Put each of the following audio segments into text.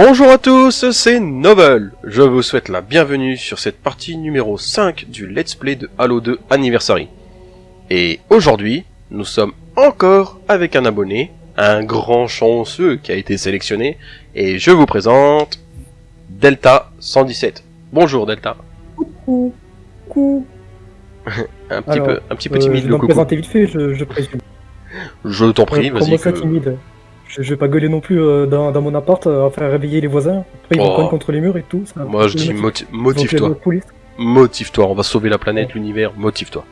Bonjour à tous, c'est Novel. Je vous souhaite la bienvenue sur cette partie numéro 5 du Let's Play de Halo 2 Anniversary. Et aujourd'hui, nous sommes encore avec un abonné, un grand chanceux qui a été sélectionné, et je vous présente Delta 117. Bonjour Delta. Coucou. Coucou. Un petit Alors, peu, un petit peu Euh, timide je le coucou. présenter vite fait, je, je présume. Je t'en prie, vas-y. que- timide je, je vais pas gueuler non plus euh, dans, dans mon appart euh, à faire réveiller les voisins. Après ils vont Oh. cogner contre les murs et tout. ça- Moi je dis moti- motive-toi, motive-toi, on va sauver la planète, l'univers, motive-toi.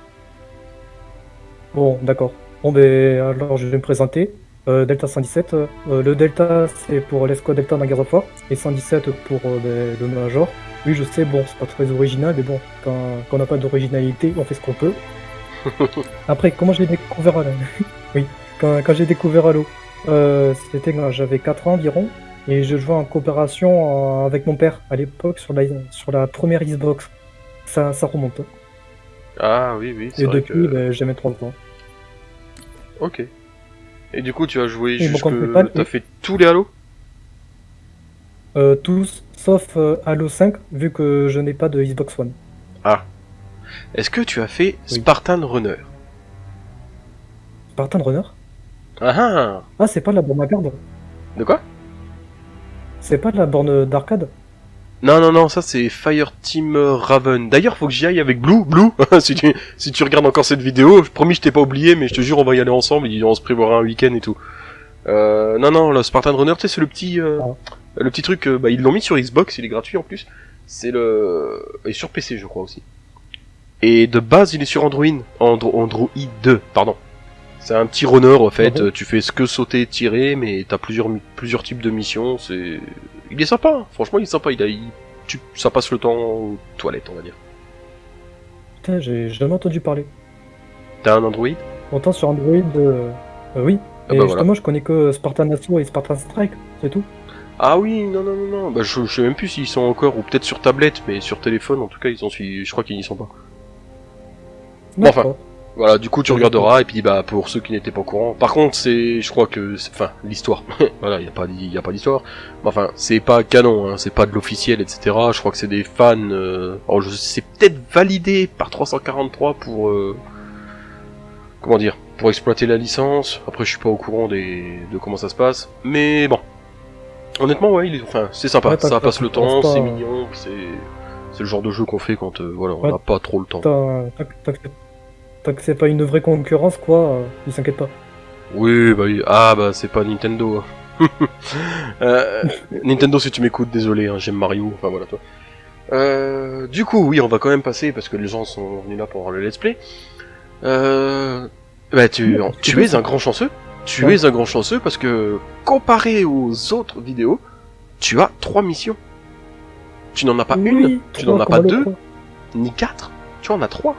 Bon, d'accord. Bon, ben alors je vais me présenter. Euh, Delta 117. euh, le Delta c'est pour l'escouade Delta Nagarofa et 117 pour euh, ben, le Major. Oui, je sais, bon, c'est pas très original, mais bon, quand, quand on n'a pas d'originalité, on fait ce qu'on peut. Après, comment j'ai découvert Halo? Oui, quand, quand j'ai découvert Halo, euh, c'était quand j'avais 4 ans environ, et je jouais en coopération euh, avec mon père à l'époque sur la, sur la première Xbox. Ça, ça remonte. Ah oui, oui, Et vrai depuis, que... ben, j'ai mes 3 ans. Ok. Et du coup, tu as joué jusque... T'as oui. fait tous les Halo? Euh, tous, sauf euh, Halo 5, vu que je n'ai pas de Xbox One. Est-ce que tu as fait Oui. Spartan Runner? Spartan Runner? Ah ah Ah, c'est pas de la borne à garde De quoi? C'est pas de la borne d'arcade Non, non, non, ça c'est Fireteam Raven. D'ailleurs, faut que j'y aille avec Blue. Blue, si, tu, si tu regardes encore cette vidéo, je promis, je t'ai pas oublié, mais je te jure, on va y aller ensemble, on se prévoira un week-end et tout. Euh, non, non, le Spartan Runner, tu sais, c'est le petit, euh, le petit truc, euh, bah, ils l'ont mis sur Xbox, il est gratuit en plus. C'est le, et sur PC, je crois aussi. Et de base, il est sur Android, Andro- Android 2, pardon. C'est un petit runner, en fait, Mhm. tu fais ce que sauter, tirer, mais t'as plusieurs, plusieurs types de missions, c'est... Il est sympa, hein. franchement, il est sympa, il a... il- tu- Ça passe le temps aux toilettes, on va dire. Putain, j'ai jamais entendu parler. T'as un Android? Autant sur Android, euh, euh, oui. Ah Et bah justement, je connais que Spartan Assault et Spartan Strike, c'est tout. Ah oui, non, non, non, non, bah, je, je sais même plus s'ils sont encore, ou peut-être sur tablette, mais sur téléphone, en tout cas, ils je crois qu'ils n'y sont pas. Bon, enfin. Voilà, du coup tu regarderas et puis bah pour ceux qui n'étaient pas au courant. Par contre, c'est je crois que c'est- enfin l'histoire. voilà, il y a pas d'hi- y a pas d'histoire. Mais Enfin, c'est pas canon hein, c'est pas de l'officiel etc. Je crois que c'est des fans euh... alors je c'est peut-être validé par 343 pour euh, comment dire, pour exploiter la licence. Après je suis pas au courant des de comment ça se passe, mais bon. Honnêtement, ouais, il est... enfin, c'est sympa, Ouais, ça passe le temps, c'est mignon, c'est c'est le genre de jeu qu'on fait quand euh, voilà, on Ouais. n'a pas trop le temps. Tant que c'est pas une vraie concurrence, quoi, euh, ils s'inquiètent pas. Oui, bah oui. Ah, bah c'est pas Nintendo. Euh, Nintendo, si tu m'écoutes, désolé, hein, j'aime Mario. Enfin voilà, toi. Euh, du coup, oui, on va quand même passer parce que les gens sont venus là pour voir le let's play. Euh, bah tu, es un grand chanceux. Tu Ouais. es un grand chanceux parce que comparé aux autres vidéos, tu as trois missions. Tu n'en as pas Oui, une, tu n'en as pas deux, 3. ni quatre. Tu en as trois.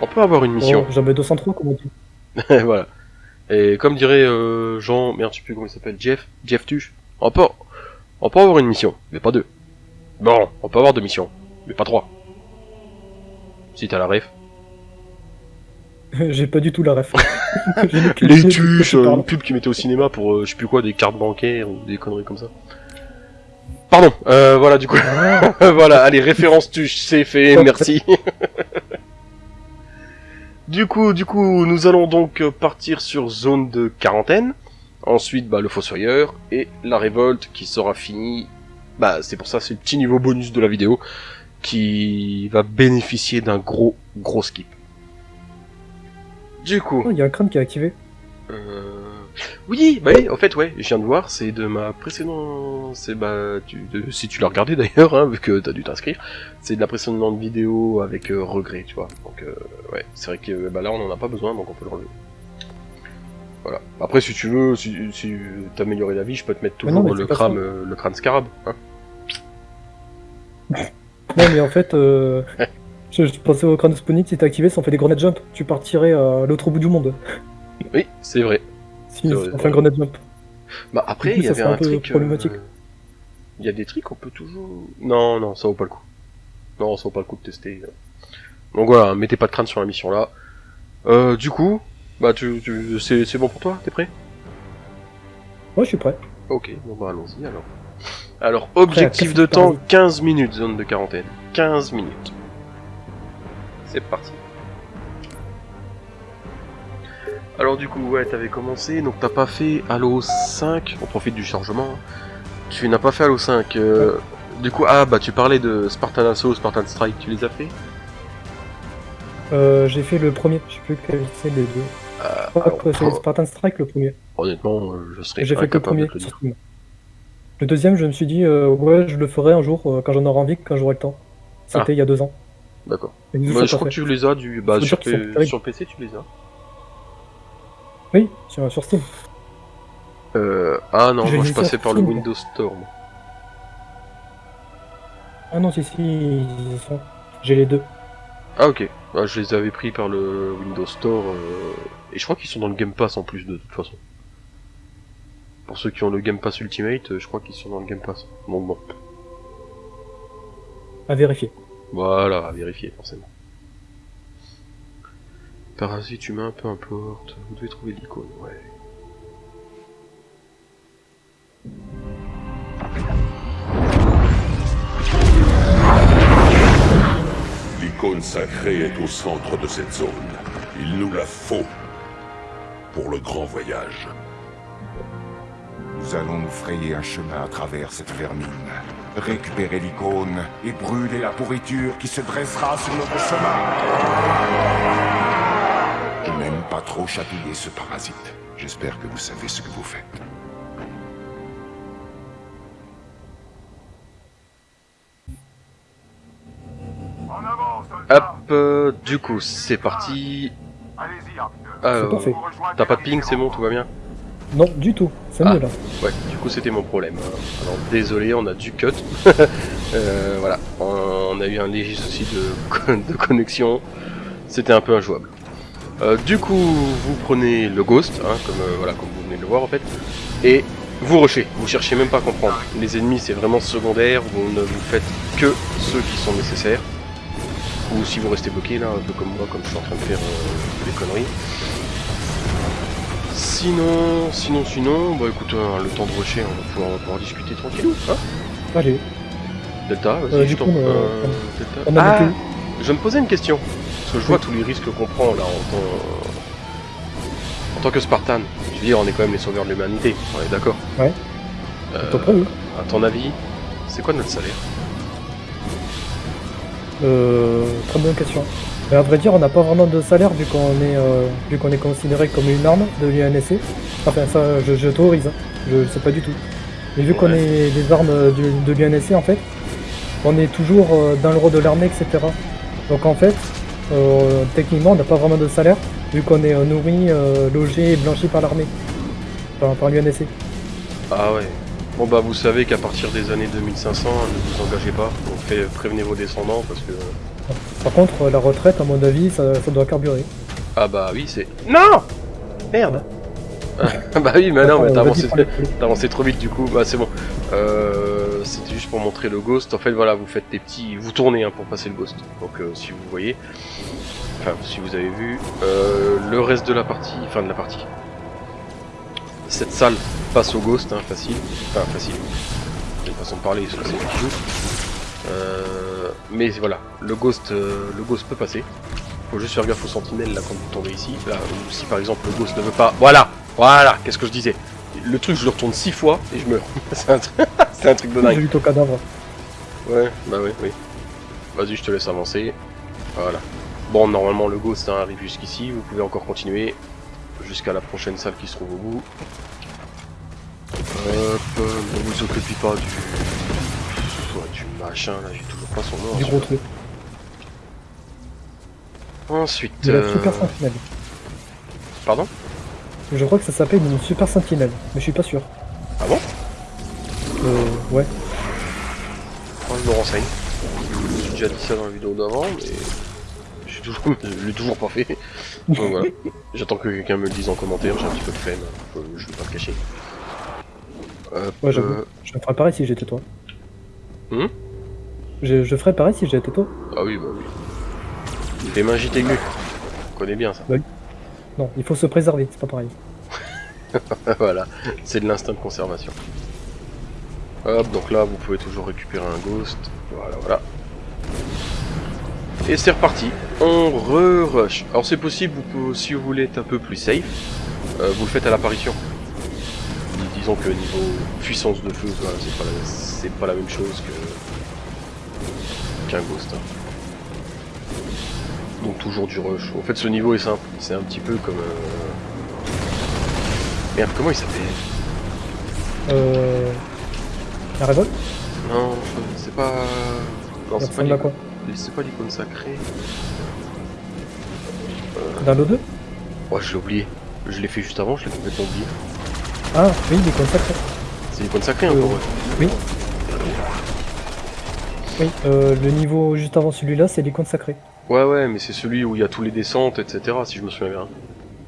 On peut avoir une mission. Oh, J'avais 203, comme on dit. voilà. Et comme dirait euh, Jean, merde, je sais plus comment il s'appelle, Jeff, Jeff Tuche, on peut, on peut avoir une mission, mais pas deux. Bon, on peut avoir deux missions, mais pas trois. Si t'as la ref. J'ai pas du tout la ref. Les tuches, euh, une pub qui mettait au cinéma pour, euh, je sais plus quoi, des cartes bancaires ou des conneries comme ça. Pardon, euh, voilà, du coup, Ah, voilà, allez, référence tuche, c'est fait, merci. Du coup, du coup, nous allons donc euh, partir sur zone de quarantaine. Ensuite, bah, le fossoyeur et la révolte qui sera finie. Bah, c'est pour ça, c'est le petit niveau bonus de la vidéo qui va bénéficier d'un gros, gros skip. Du coup, oh, il y a un crâne qui est activé. euh... Oui, bah oui, en fait, ouais, je viens de voir, c'est de ma précédente, c'est bah, tu, de- si tu l'as regardé d'ailleurs, hein, vu que t'as dû t'inscrire, c'est de la précédente vidéo avec euh, regret, tu vois. Donc, euh, ouais, c'est vrai que bah là, on en a pas besoin, donc on peut le relever. Voilà. Après, si tu veux, si, si t'améliorer la vie, je peux te mettre Mais non, toujours mais le crâne, euh, le crâne scarab, hein. Non, mais en fait, euh, je, je pensais au crâne Sponic, si t'es activé, ça en fait des grenades jump. Tu partirais à l'autre bout du monde. Oui, c'est vrai. Si on ouais. un grenade jump. Bah après, coup, il y avait un, un truc. problématique. euh, Il y a des trucs qu'on peut toujours. Non, non, ça vaut pas le coup. Non, ça vaut pas le coup de tester. Donc voilà, mettez pas de crâne sur la mission là. Euh, du coup, bah tu, tu c'est bon pour toi, t'es prêt? Ouais, je suis prêt. Ok, bon bah allons-y alors. Alors, objectif de temps, parasite 15 minutes, zone de quarantaine. 15 minutes. C'est parti. Alors du coup, ouais, t'avais commencé, donc t'as pas fait Halo 5, on profite du chargement. Tu n'as pas fait Halo 5. euh, Du coup, ah bah tu parlais de Spartan Assault, Spartan Strike, tu les as fait? Euh, j'ai fait le premier, je sais plus quel c'est les deux. Euh, Je crois que c'est Spartan Strike le premier. Honnêtement, je serais J'ai fait que le de premier te le. Le deuxième, je me suis dit, euh, ouais, je le ferai un jour euh, quand j'en aurai envie, quand j'aurai le temps. C'était Ah. il y a deux ans. D'accord. Bah, je crois que tu les as du... Bah, sur, sur PC, tu les as. Oui, sur, sur Steam. Euh... Ah non, J'ai moi je passais par le Steam. Windows Store. moi. Ah non, si, si. J'ai les deux. Ah ok, Ah, je les avais pris par le Windows Store euh, et je crois qu'ils sont dans le Game Pass en plus de toute façon. Pour ceux qui ont le Game Pass Ultimate, euh, je crois qu'ils sont dans le Game Pass. Donc bon, À vérifier. voilà, à vérifier forcément. Parasite humain, peu importe, vous devez trouver l'icône, ouais. L'icône sacrée est au centre de cette zone. Il nous la faut pour le grand voyage. Nous allons nous frayer un chemin à travers cette vermine. Récupérer l'icône et brûler la pourriture qui se dressera sur notre chemin. Trop chatouiller ce parasite. J'espère que vous savez ce que vous faites. Hop, euh, du coup, c'est parti. Alors, parfait. t'as pas de ping, c'est bon, tout va bien Non, du tout. C'est Ah. mieux là. Ouais, du coup c'était mon problème. hein. Alors désolé, on a du cut. Euh, voilà, on a eu un léger souci de, de connexion. C'était un peu injouable. Euh, du coup, vous prenez le ghost, hein, comme euh, voilà, comme vous venez de le voir en fait, et vous rushez. Vous cherchez même pas à comprendre. Les ennemis c'est vraiment secondaire. Vous ne vous faites que ceux qui sont nécessaires. Ou si vous restez bloqué là, un peu comme moi, comme je suis en train de faire euh, des conneries. Sinon, sinon, sinon, bah écoute, euh, le temps de rusher, on va pouvoir, on va pouvoir discuter tranquillou, hein Allez, Delta, vas-y, Euh, je du t'en... euh, euh, Delta. Ah, je me posais une question, que je vois tous les risques qu'on prend là en tant... en tant que Spartan. Je veux dire, on est quand même les sauveurs de l'humanité, on est d'accord Ouais. Euh, près, oui. à ton avis, c'est quoi notre salaire? Euh, très bonne question. Mais à vrai dire, on n'a pas vraiment de salaire vu qu'on est, euh, vu qu'on est considéré comme une arme de l'UNSC. Enfin, ça, je, je t'autorise, hein. je ne sais pas du tout. Mais vu qu'on est des armes du- de l'UNSC, en fait, on est toujours euh, dans le rôle de l'armée, etc. Donc en fait, euh, techniquement, on n'a pas vraiment de salaire vu qu'on est euh, nourri, euh, logé et blanchi par l'armée, par, par l'UNSC. Ah ouais. Bon bah vous savez qu'à partir des années 2500, ne vous engagez pas, donc fait, prévenez vos descendants parce que... Par contre, euh, la retraite, à mon avis, ça, ça doit carburer. Ah bah oui, c'est... Non Merde bah oui, mais non, mais t'as avancé, trop vite du coup, bah c'est bon. Euh, C'était juste pour montrer le ghost, en fait voilà, vous faites des petits... Vous tournez hein, pour passer le ghost, donc euh, si vous voyez, enfin si vous avez vu, euh, le reste de la partie, fin de la partie. Cette salle passe au ghost, hein, facile, enfin facile, une façon de parler, c'est moi qui joue. Euh, mais voilà, le ghost, le ghost peut passer. Faut juste faire gaffe aux sentinelles là quand vous tombez ici. Là, ou si par exemple le ghost ne veut pas. Voilà Voilà Qu'est-ce que je disais Le truc, je le retourne 6 fois et je meurs. c'est un, truc- c'est un truc de J'ai dingue. vu ton cadavre. Ouais, bah oui, oui. Vas-y, je te laisse avancer. Voilà. Bon, normalement, le ghost hein, arrive jusqu'ici. Vous pouvez encore continuer jusqu'à la prochaine salle qui se trouve au bout. Hop, euh, ne vous occupez pas du. Du machin là, j'ai toujours pas son nom. Du gros truc. Ensuite. De la euh, super. Pardon? Je crois que ça s'appelle une super sentinelle, mais je suis pas sûr. Ah bon? Euh, ouais. Je me renseigne. J'ai déjà dit ça dans la vidéo d'avant, mais toujours, je l'ai toujours pas fait. Donc voilà. J'attends que quelqu'un me le dise en commentaire. J'ai un petit peu de flemme. euh, Je vais pas le cacher. Hop, Ouais, j'avoue. euh, Je ferais pareil si j'étais toi. Hum je, je ferais pareil si j'étais toi. Ah oui, bah oui. Les mains aiguës. On connaît bien ça. Non, il faut se préserver, c'est pas pareil. voilà, c'est de l'instinct de conservation. Hop, donc là vous pouvez toujours récupérer un ghost. Voilà, voilà. Et c'est reparti. On re-rush. Alors c'est possible, vous si vous voulez être un peu plus safe, euh, vous le faites à l'apparition. Dis- Disons que niveau puissance de feu, voilà, c'est pas, la- c'est pas la même chose que qu'un ghost. hein. Toujours du rush. En fait ce niveau est simple. C'est un petit peu comme... euh, Merde, comment il s'appelle? Euh... La révolte Non, c'est pas... Non, c'est pas l'icône- quoi? C'est pas l'icône sacrée. Dans l'O2 Oh, je l'ai oublié. Je l'ai fait juste avant, je l'ai complètement oublié. Ah, oui, les consacrés. C'est l'icône sacrée Euh, encore, ouais. Oui. Oui, euh, le niveau juste avant celui-là, c'est l'icône sacrée. Ouais, ouais, mais c'est celui où il y a tous les descentes, etc. Si je me souviens bien.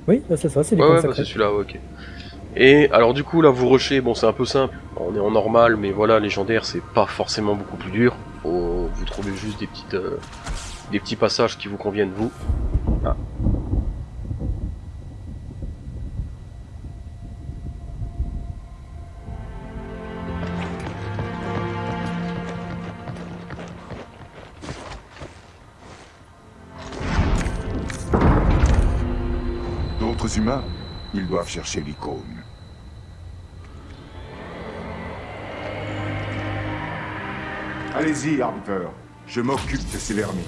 Oui, bah, c'est ça, c'est Ouais, l'icône ouais, bah, c'est celui-là, ouais, ok. Et alors, du coup, là, vous rushez, bon, c'est un peu simple. On est en normal, mais voilà, légendaire, c'est pas forcément beaucoup plus dur. Faut- Vous trouvez juste des petites, euh, des petits passages qui vous conviennent, vous. Ils doivent chercher l'icône. Allez-y, Arbiter. Je m'occupe de ces vermis.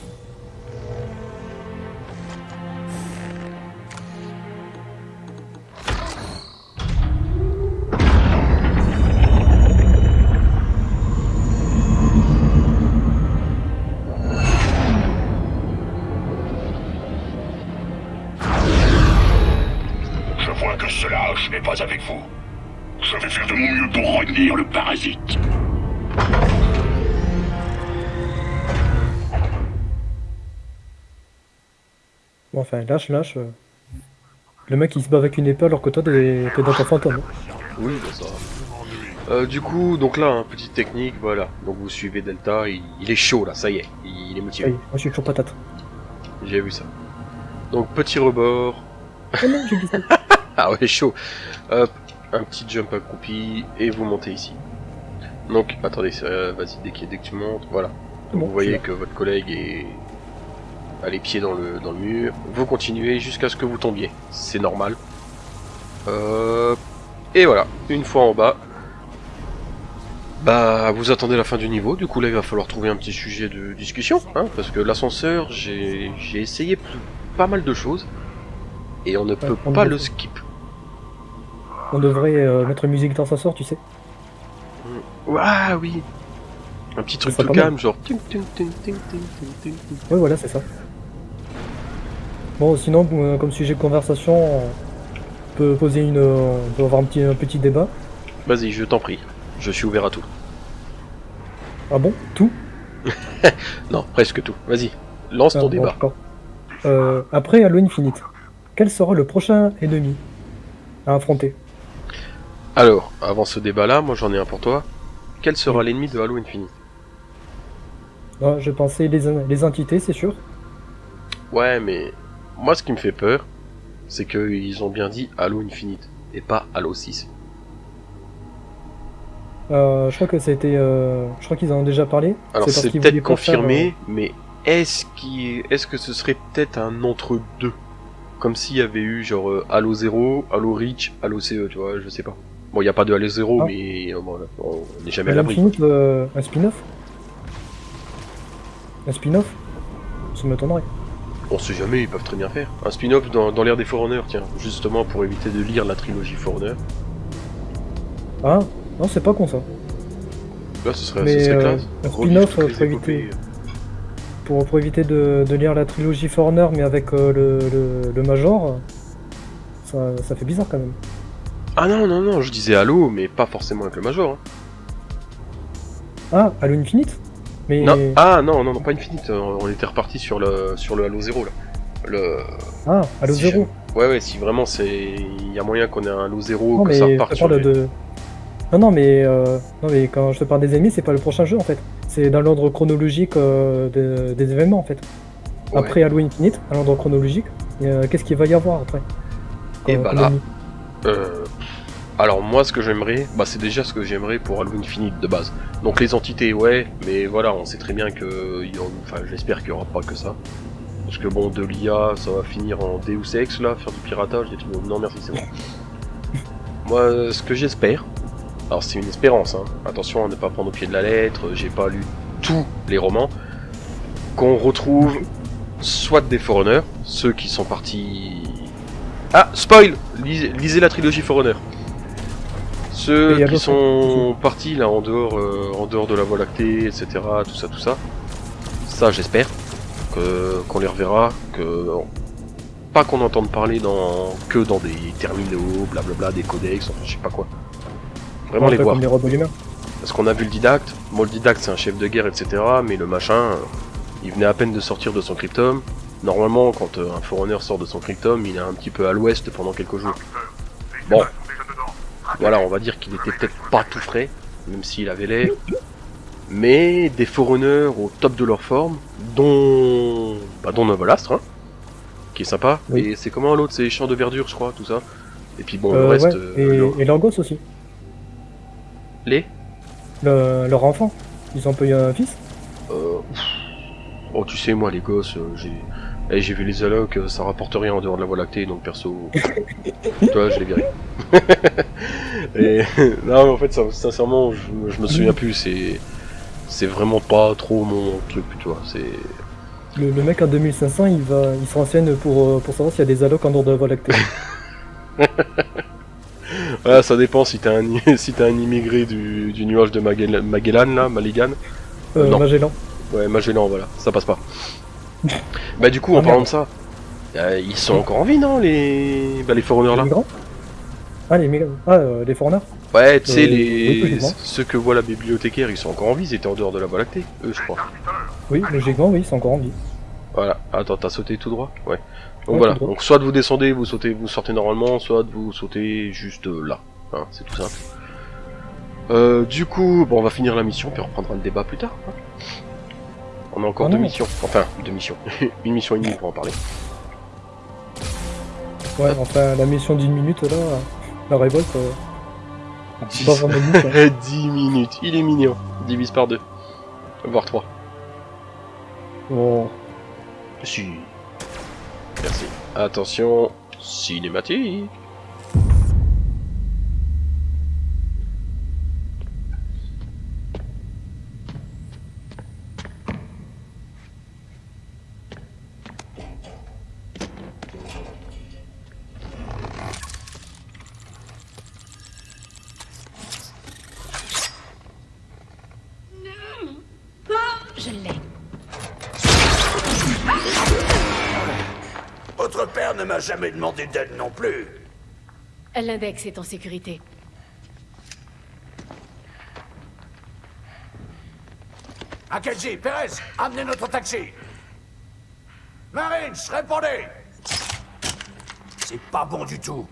Enfin, lâche, lâche. Le mec il se bat avec une épée alors que toi t'es dans ton fantôme. Oui, bah ça. Euh, du coup, donc là, hein, petite technique, voilà. Donc vous suivez Delta, il, il est chaud là, ça y est, il, il est motivé. Oui, moi je suis toujours patate. J'ai vu ça. Donc petit rebord. Oh non, j'ai glissé. Ah ouais, chaud. Hop, un petit jump accroupi et vous montez ici. Donc, attendez, euh, vas-y, dès, qu'il- dès que tu montes, voilà. Donc, Bon, vous voyez que votre collègue est les pieds dans le, dans le mur. Vous continuez jusqu'à ce que vous tombiez. C'est normal. Hop. Et voilà, une fois en bas. Bah, vous attendez la fin du niveau. Du coup, là, il va falloir trouver un petit sujet de discussion. Hein, parce que l'ascenseur, j'ai essayé pas mal de choses. Et on ne peut pas le skip. On devrait euh, mettre une musique dans sa sort, tu sais. Ah oui Un petit truc tout calme, genre... Oui, voilà, c'est ça. Bon, sinon, euh, comme sujet de conversation, on peut poser une. On peut avoir un petit, un petit débat. Vas-y, je t'en prie. Je suis ouvert à tout. Ah bon? Tout? Non, presque tout. Vas-y, lance Ah, ton bon, débat. d'accord. Euh, après Halo Infinite, quel sera le prochain ennemi à affronter? Alors, avant ce débat-là, moi j'en ai un pour toi. Quel sera l'ennemi de Halo Infinite? Ah, Je pensais les, les entités, c'est sûr. Ouais, mais moi ce qui me fait peur, c'est qu'ils ont bien dit Halo Infinite et pas Halo 6. Euh, je crois que c'était. euh, je crois qu'ils en ont déjà parlé. Alors c'est peut-être confirmé, mais est-ce est-ce que ce serait peut-être un entre deux Comme s'il y avait eu genre euh, Halo 0, Halo Reach, Halo CE, tu vois, je sais pas. Bon, il n'y a pas de Halo 0, Ah. mais euh, bon, on n'est jamais euh, à l'abri. Euh, un spin-off? Un spin-off? Ça m'étonnerait. On sait jamais, ils peuvent très bien faire. Un spin-off dans, dans l'ère des Forerunners, tiens, justement pour éviter de lire la trilogie Forerunner. Ah, non, c'est pas con ça. Là, ce serait, Mais, ce serait euh, classe. un spin-off, les pour éviter-. Pour, pour éviter de, de lire la trilogie Foreigner, mais avec euh, le, le, le Major, ça, ça fait bizarre quand même. Ah non, non, non, je disais Halo, mais pas forcément avec le Major. Hein. Ah, Halo Infinite? Mais. Non, ah non, non, non, pas Infinite, euh, on était reparti sur le, sur le Halo 0 là. Le... Ah, Halo si 0. jamais- Ouais, ouais, si vraiment c'est. Il y a moyen qu'on ait un Halo 0, Non, que mais ça reparte sur les- de. Non, non, mais, euh, non, mais quand je te parle des ennemis, c'est pas le prochain jeu en fait. C'est dans l'ordre chronologique euh, de- des événements en fait. Ouais. Après Halo Infinite, à l'ordre chronologique, euh, qu'est-ce qu'il va y avoir après? Et Comme- bah comme là. Euh, Alors moi ce que j'aimerais, bah c'est déjà ce que j'aimerais pour Halo Infinite de base. Donc les entités ouais, mais voilà, on sait très bien que, il y en- enfin j'espère qu'il y aura pas que ça. Parce que bon, de l'IA, ça va finir en Deus Ex là, faire du piratage, des trucs. Non merci, c'est bon. Moi, euh, ce que j'espère, alors c'est une espérance, hein. attention à ne pas prendre au pied de la lettre, j'ai pas lu tous les romans, qu'on retrouve soit des Forerunners, ceux qui sont partis... Ah, spoil lisez, lisez la trilogie Forerunner. Ceux qui sont partis là en dehors, euh, en dehors de la Voie lactée, etc. Tout ça, tout ça. Ça, j'espère que qu'on les reverra, que pas qu'on entende parler dans que dans des terminaux, blablabla, des codex, enfin je sais pas quoi. Vraiment les voir. comme les. Parce qu'on a vu le didacte, bon le didacte c'est un chef de guerre, etc. Mais le machin, euh, il venait à peine de sortir de son cryptome. Normalement, quand euh, un forerunner sort de son cryptome, il est un petit peu à l'ouest pendant quelques jours. Bon, voilà, on va dire qu'il était peut-être pas tout frais, même s'il avait l'air. Mais des forerunners au top de leur forme, dont, bah, dont Novelastre, hein, qui est sympa. Oui. Et c'est comment l'autre, c'est champs de verdure, je crois, tout ça. Et puis bon, le Euh, reste, ouais, euh, et, et leurs gosses aussi. les. Le- leur enfant. Ils ont pas eu un fils Euh, oh, tu sais, moi, les gosses, euh, j'ai eh, j'ai vu les allocs, euh, ça rapporte rien en dehors de la voie lactée, donc perso, toi, je l'ai viré. Et non, mais en fait, ça, sincèrement, je, me- je me souviens plus, c'est c'est vraiment pas trop mon truc, tu vois, c'est... le, le mec en 2500, il va, il se renseigne pour, euh, pour savoir s'il y a des allocs en dehors de la Voie lactée. Voilà, ça dépend si t'es un, si un immigré du, du nuage de Magellan, Magellan là, Maligan. Euh, Non. Magellan. Ouais, Magellan, voilà, ça passe pas. Bah du coup, en Ah, parlant de ça, euh, ils sont encore en vie, non, les... Bah, les forerunners là? Migrants? Ah, les migrants. Ah, euh, les foreigners Ouais, tu sais, Euh, les... oui, ceux que voit la bibliothécaire, ils sont encore en vie, ils étaient en dehors de la Voie lactée, eux, je crois. Oui, logiquement, oui, c'est encore en vie. Voilà, attends, t'as sauté tout droit? Ouais. Donc Ouais, voilà, donc soit vous descendez, vous sautez, vous sortez normalement, soit vous sautez juste euh, là. Hein, c'est tout simple. Euh, du coup, bon, on va finir la mission, puis on reprendra le débat plus tard. hein. On a encore deux non. missions. Enfin, deux missions. Une mission et demie pour en parler. Ouais, enfin, la mission d'une minute, là, la révolte, euh, c'est pas vraiment une mission. 10 minutes, il est mignon. Divise par deux. Voire trois. Bon, Si. Merci. Attention, cinématique. Je l'ai. Votre père ne m'a jamais demandé d'aide non plus. L'index est en sécurité. Akeji, Perez, amenez notre taxi. Marines, répondez C'est pas bon du tout.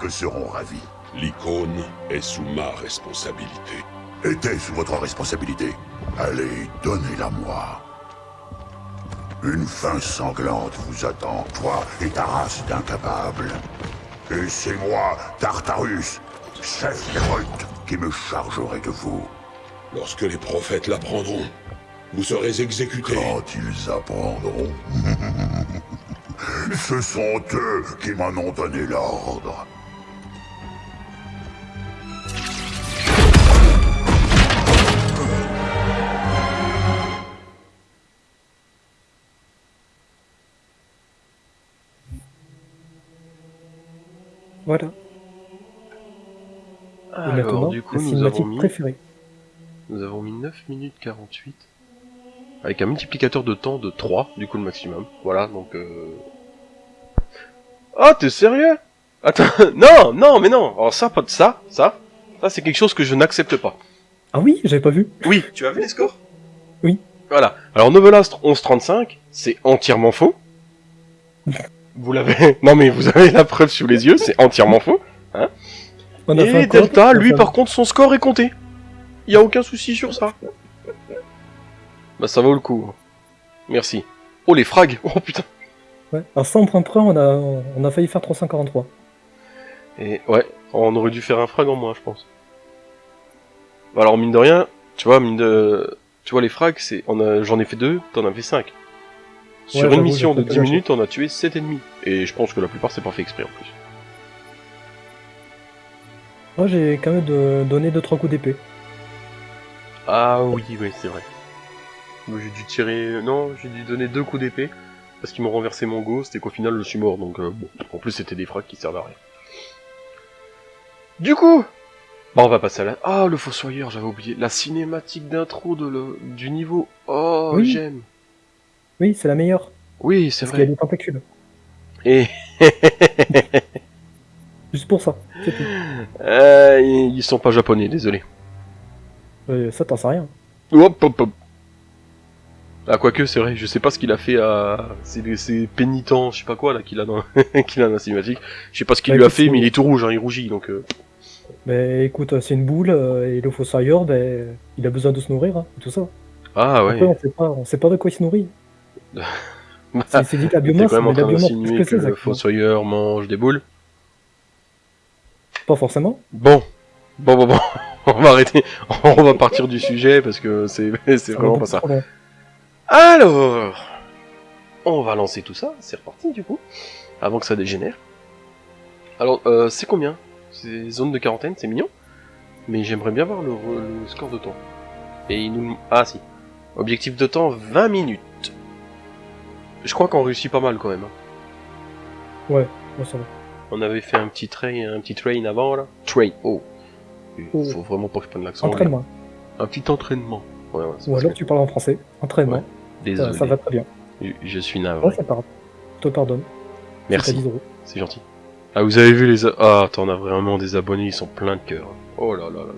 Hiérarques seront ravis. L'icône est sous ma responsabilité. Était sous votre responsabilité. Allez, donnez-la moi. Une fin sanglante vous attend, toi et ta race d'incapables. Et c'est moi, Tartarus, chef Hérult, qui me chargerai de vous. Lorsque les prophètes l'apprendront, vous serez exécutés. Quand ils apprendront. Ce sont eux qui m'en ont donné l'ordre. Voilà. Et Alors, du coup, la nous avons, mis, préférée. nous avons mis 9 minutes 48. Avec un multiplicateur de temps de 3, du coup le maximum. Voilà, donc... Euh... Ah, t'es sérieux? Attends, non, non, mais non Alors ça, pas de ça, ça, ça c'est quelque chose que je n'accepte pas. Ah oui, j'avais pas vu. Oui, tu as vu les scores? Oui. Voilà. Alors Novelast 1135, c'est entièrement faux. Vous l'avez... Non mais vous avez la preuve sous les yeux, c'est entièrement faux. On a fait Et coop, Delta, lui fait par contre, son score est compté. Il y a aucun souci sur ça. Bah ça vaut le coup. Merci. Oh les frags Oh putain Ouais. Alors 100 points près, on a, on a failli faire 343. Et ouais, on aurait dû faire un frag en moins, je pense. Bah alors mine de rien, tu vois, mine de... Tu vois les frags, c'est... on a... j'en ai fait deux, t'en as fait cinq. Sur une mission de pas 10 lâché. minutes, on a tué 7 ennemis. Et je pense que la plupart c'est pas fait exprès en plus. Moi, j'ai quand même de- donné 2-3 coups d'épée. Ah oui, oui, c'est vrai. J'ai dû tirer... Non, j'ai dû donner deux coups d'épée. Parce qu'ils m'ont renversé mon ghost et qu'au final je suis mort. Donc euh, bon, en plus c'était des frags qui servent à rien. Du coup Bah on va passer à la... Ah le Fossoyeur, j'avais oublié. La cinématique d'intro de le... du niveau. Oh, Oui. j'aime. Oui, c'est la meilleure. Oui, c'est Parce qu'il y a vrai. des tentacules. Et... Juste pour ça. C'est tout. Euh, ils sont pas japonais, désolé. Euh, ça, t'en sais rien. Hop, hop, hop. Ah, quoique, c'est vrai, je sais pas ce qu'il a fait à ces, ces pénitents, je sais pas quoi, là, qu'il a dans, qu'il a dans la cinématique. Je sais pas ce qu'il Bah, lui a fait, c'est- mais il est tout rouge, hein, il rougit, donc, euh, Ben écoute, c'est une boule, euh, et le fossoyeur, ben, il a besoin de se nourrir, hein, et tout ça. Ah, Après, ouais. on sait pas, on sait pas de quoi il se nourrit. Bah, C'est dit la biomasse, quand même en mais la biomasse, qu'est-ce que le fossoyeur mange des boules. Pas forcément. Bon. Bon, bon, bon. On va arrêter. On va partir du sujet, parce que c'est, vraiment pas ça. Alors, on va lancer tout ça, c'est reparti du coup, avant que ça dégénère. Alors, euh, c'est combien? C'est zone de quarantaine, c'est mignon, mais j'aimerais bien voir le, le score de temps. Et il nous... Ah si, objectif de temps 20 minutes. Je crois qu'on réussit pas mal quand même. hein. Ouais, ça va. On avait fait un petit train, un petit train avant là. Train, oh. Il Oh. faut vraiment pas que je prenne l'accent. Entraînement. Un petit entraînement. Ouais, ouais, Ou alors que- tu parles en français. Entraînement. Ouais. Ça, Désolé, ça va très bien. je, je suis Ouais, navré. c'est pas grave. Je te pardonne. Merci. T'as 10 euros. C'est gentil. Ah, vous avez vu les... Ah, t'en as vraiment des abonnés, ils sont pleins de cœur. Oh là là là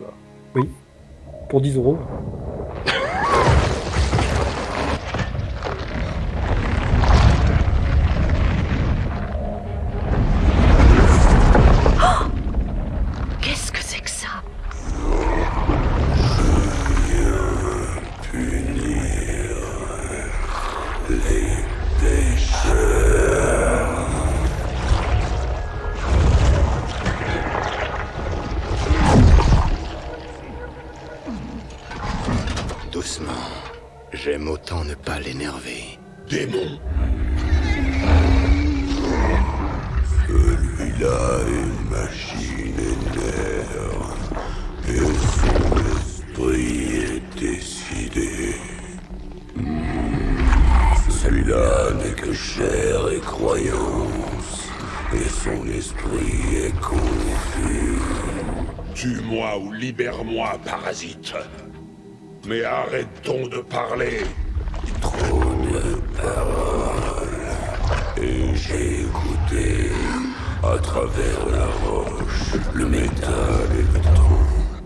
là. Pour 10 euros. Mais arrêtons de parler. Trop de paroles. Et j'ai écouté à travers la roche, le métal et le temps.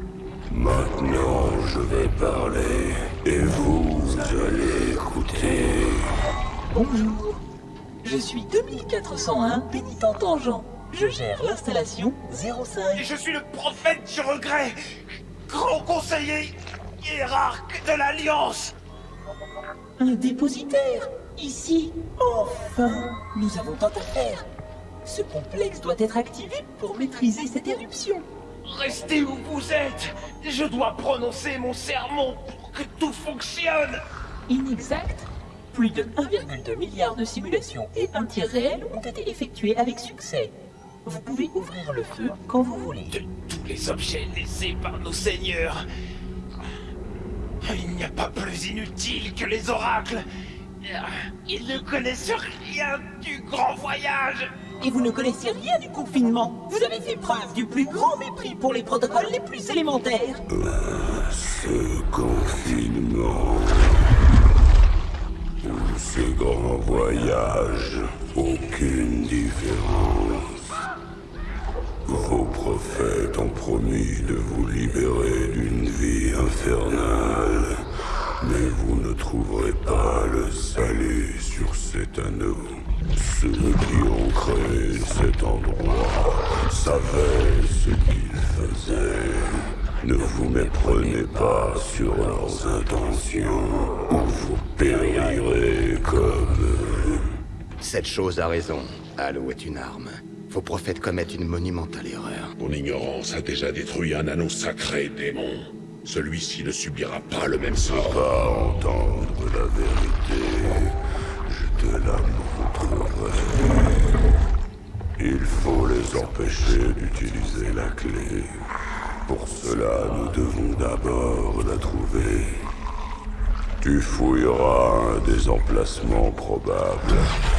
Maintenant, je vais parler et vous allez écouter. Bonjour. Je suis 2401 pénitent tangent. Je gère l'installation 05. Je suis le prophète du regret, grand conseiller hiérarque de l'Alliance. Un dépositaire. Ici. Enfin, nous avons tant à faire. Ce complexe doit être activé pour maîtriser cette éruption. Restez où vous êtes. Je dois prononcer mon sermon pour que tout fonctionne. Inexact. Plus de 1,2 milliard de simulations et un tir réel ont été effectués avec succès. Vous pouvez ouvrir le feu quand vous voulez. De tous les objets laissés par nos seigneurs, il n'y a pas plus inutile que les oracles. Ils ne connaissent rien du grand voyage. Et vous ne connaissez rien du confinement. Vous avez fait preuve du plus grand mépris pour les protocoles les plus élémentaires. Ce confinement. Ou ce grand voyage. Aucune différence. Vos prophètes ont promis de vous libérer d'une vie infernale. Mais vous ne trouverez pas le salut sur cet anneau. Ceux qui ont créé cet endroit savaient ce qu'ils faisaient. Ne vous méprenez pas sur leurs intentions, ou vous périrez comme eux. Cette chose a raison. Halo est une arme. Vos prophètes commettent une monumentale erreur. Ton ignorance a déjà détruit un anneau sacré, démon. Celui-ci ne subira pas le même sort. Pas entendre la vérité, je te la montrerai. Il faut les empêcher d'utiliser la clé. Pour cela, nous devons d'abord la trouver. Tu fouilleras un des emplacements probables,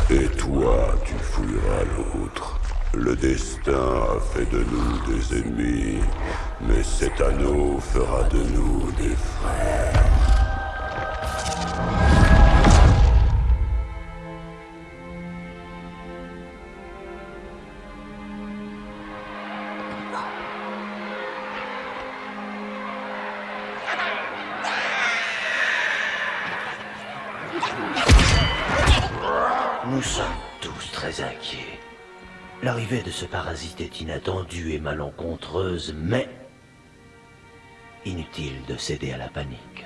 et toi, tu fouilleras l'autre. Le destin a fait de nous des ennemis, mais cet anneau fera de nous des frères. Ce parasite est inattendue et malencontreuse, mais inutile de céder à la panique.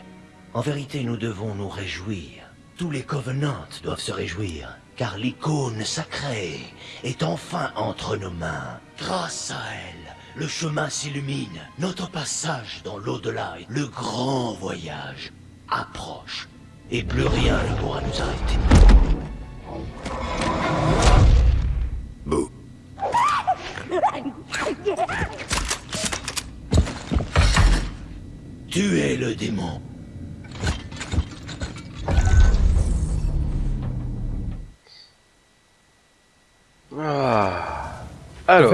En vérité, nous devons nous réjouir. Tous les Covenants doivent se réjouir, car l'icône sacrée est enfin entre nos mains. Grâce à elle, le chemin s'illumine. Notre passage dans l'au-delà, le grand voyage, approche. Et plus rien ne pourra nous arrêter. Bouh. Tuez le démon. Ah. Alors,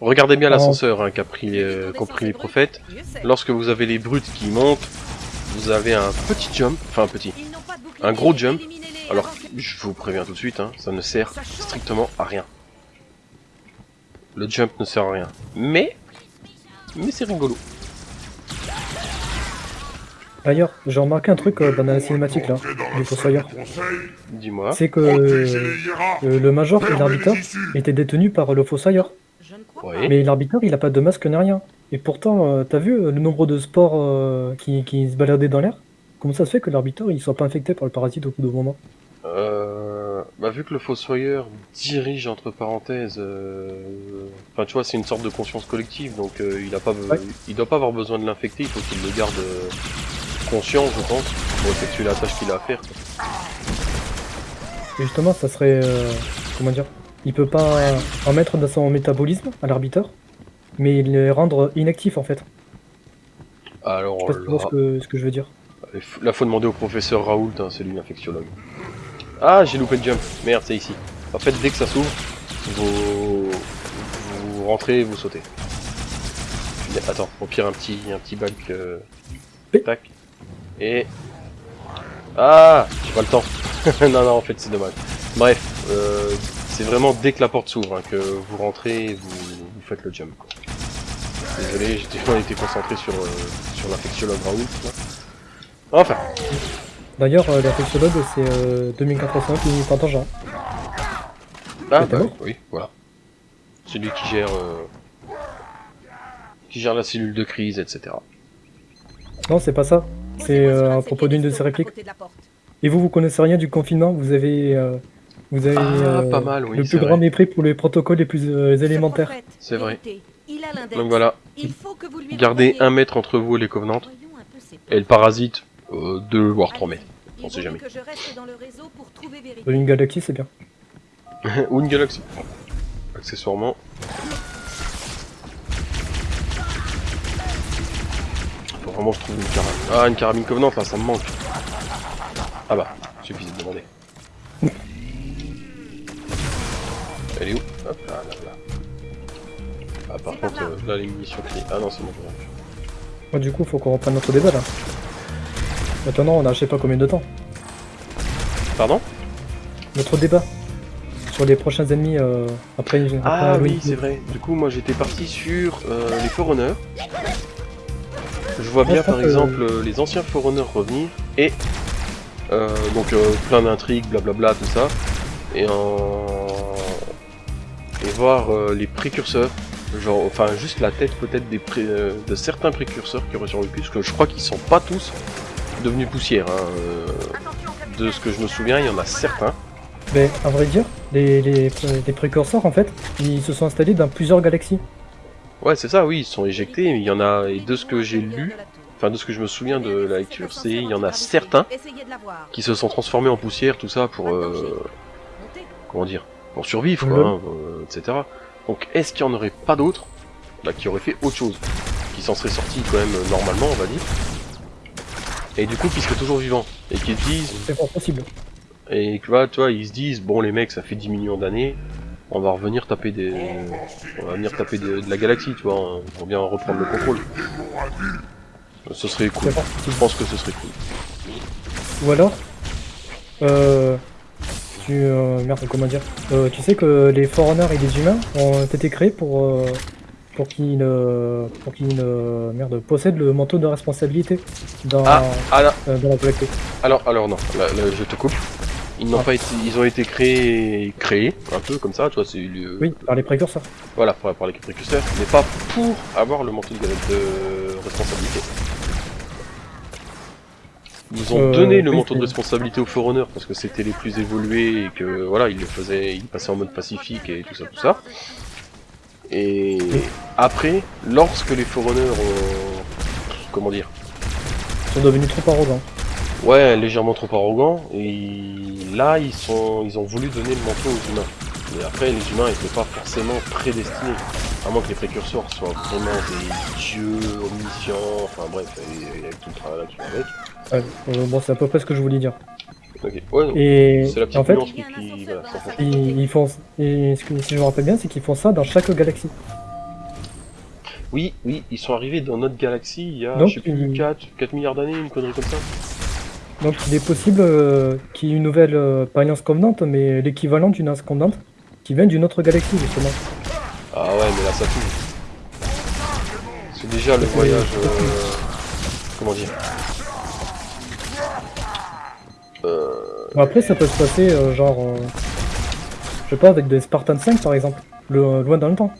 regardez bien l'ascenseur hein, qu'a pris, euh, qu'ont pris les prophètes. Lorsque vous avez les brutes qui montent, vous avez un petit jump, enfin un petit, un gros jump. Alors, je vous préviens tout de suite, hein, ça ne sert strictement à rien. Le jump ne sert à rien. Mais, mais c'est rigolo. D'ailleurs, j'ai remarqué un truc euh, dans la cinématique là, du Fossoyeur. Dis-moi. C'est que euh, le Major et l'arbitre étaient détenus par le Fossoyeur. Oui. Mais l'arbitre, il a pas de masque ni rien. Et pourtant, euh, t'as vu le nombre de sports euh, qui, qui se baladaient dans l'air? Comment ça se fait que l'arbitre, il soit pas infecté par le parasite au bout d'un moment? Euh, bah vu que le Fossoyeur dirige entre parenthèses, euh, enfin tu vois c'est une sorte de conscience collective donc euh, il a pas, Ouais. il doit pas avoir besoin de l'infecter, il faut qu'il le garde euh, conscient je pense pour effectuer la tâche qu'il a à faire. Et justement, ça serait. euh, comment dire Il peut pas en mettre dans son métabolisme à l'arbitre, mais les rendre inactifs en fait. Alors Je sais pas là, ce que, ce que je veux dire. il là faut demander au professeur Raoult, hein, c'est lui l'infectiologue. Ah j'ai loupé le jump, merde c'est ici. En fait dès que ça s'ouvre, vous, vous rentrez, vous sautez. Attends, au pire un petit, un petit bac, euh... tac. Et ah, j'ai pas le temps. non, non, en fait, c'est dommage. Bref, euh, c'est vraiment dès que la porte s'ouvre hein, que vous rentrez et vous, vous faites le jump. quoi. Désolé, j'étais concentré sur, euh, sur l'infectiologue Raoult. Enfin, D'ailleurs, euh, l'infectiologue, c'est euh, 2405 minutes en tangent. ah, t'es bah, oui, voilà. C'est lui qui gère, euh, qui gère la cellule de crise, etc. Non, c'est pas ça. C'est euh, à propos d'une de ses répliques. Et vous, vous connaissez rien du confinement? Vous avez, euh, vous avez Ah, euh, pas mal, oui, le plus grand vrai. mépris pour les protocoles les plus euh, élémentaires. C'est vrai. Il a l'index. Donc voilà, Il faut que vous lui gardez un mètre entre vous et les Covenants, et le parasite, euh, deux voire trois mètres. On sait jamais. Dans une galaxie, c'est bien. Ou une galaxie. Accessoirement. Faut vraiment que je trouve une carabine. Ah, une carabine Covenant, là, ça me manque. Ah bah, suffisait de demander. Elle est où? Hop là, là, là. Ah, par contre, euh, là, les munitions clés. Ah non, c'est bon. Moi, du coup, faut qu'on reprenne notre débat là. Maintenant, on a je sais pas combien de temps. Pardon? Notre débat sur les prochains ennemis euh, après, après Ah Halloween. oui, c'est vrai. Du coup, moi j'étais parti sur euh, les Forerunners. Je vois bien pense par exemple euh, les anciens Forerunners revenir et euh, donc plein d'intrigues, blablabla, tout ça. Et en... et voir les précurseurs. Genre, enfin, juste la tête peut-être des pré- de certains précurseurs qui auraient survécu, parce que je crois qu'ils sont pas tous devenus poussière. hein, euh, de ce que je me souviens, il y en a certains. Mais à vrai dire, les, les, les précurseurs en fait, ils se sont installés dans plusieurs galaxies. Ouais, c'est ça, oui, ils sont éjectés, mais il y en a, et de ce que j'ai lu, enfin de ce que je me souviens de la lecture, c'est il y en a certains qui se sont transformés en poussière, tout ça, pour, euh, comment dire, pour survivre, quoi, hein, euh, etc. Donc, est-ce qu'il y en aurait pas d'autres, là, qui auraient fait autre chose, qui s'en seraient sortis quand même euh, normalement, on va dire, et du coup, qui seraient toujours vivants, et qui se disent, C'est fort possible. et que voilà, tu vois, ils se disent, bon les mecs, ça fait 10 millions d'années, on va revenir taper des, on va venir taper de, de la galaxie, tu vois, on va bien reprendre le contrôle. Ce serait cool. Je pense que ce serait cool. Ou alors, euh, tu, euh, merde, comment dire, euh, tu sais que les Forerunners et les humains ont été créés pour, euh, pour qu'ils, euh, pour euh, merde, possèdent le manteau de responsabilité dans, Ah, ah euh, dans la galaxie. alors, alors non, là, là, je te coupe. Ils n'ont Ah. pas été, ils ont été créés, créés, un peu comme ça, tu vois, c'est Oui, par les précurseurs. voilà, pour, pour les précurseurs, mais pas pour avoir le manteau de, de responsabilité. Ils ont Euh, donné le oui, manteau de responsabilité aux Forerunners parce que c'était les plus évolués et que voilà, ils le faisaient, ils passaient en mode pacifique et tout ça, tout ça. Et après, lorsque les Forerunners ont, comment dire, Ils sont devenus trop arrogants. ouais, légèrement trop arrogants, et là ils sont, ils ont voulu donner le manteau aux humains. Mais après, les humains n'étaient pas forcément prédestinés. À moins que les précurseurs soient vraiment des dieux omniscients, enfin bref, et- et avec tout le travail qui va avec. Ouais, euh, bon, c'est à peu près ce que je voulais dire. Ok, ouais. Et c'est la petite en fait, qui, qui- voilà, ça fait- ils, ils font, et ce que- si je me rappelle bien, c'est qu'ils font ça dans chaque galaxie. Oui, oui, ils sont arrivés dans notre galaxie il y a, Donc, je sais plus, ils- 4, 4 milliards d'années, une connerie comme ça. Donc il est possible euh, qu'il y ait une nouvelle, euh, pas alliance convenante, mais l'équivalent d'une alliance convenante qui vient d'une autre galaxie justement. Ah ouais, mais là ça tue. C'est déjà le voyage. euh, comment dire? Bon, après ça peut se passer euh, genre, euh, je sais pas, avec des Spartan 5 par exemple, le- loin dans le temps.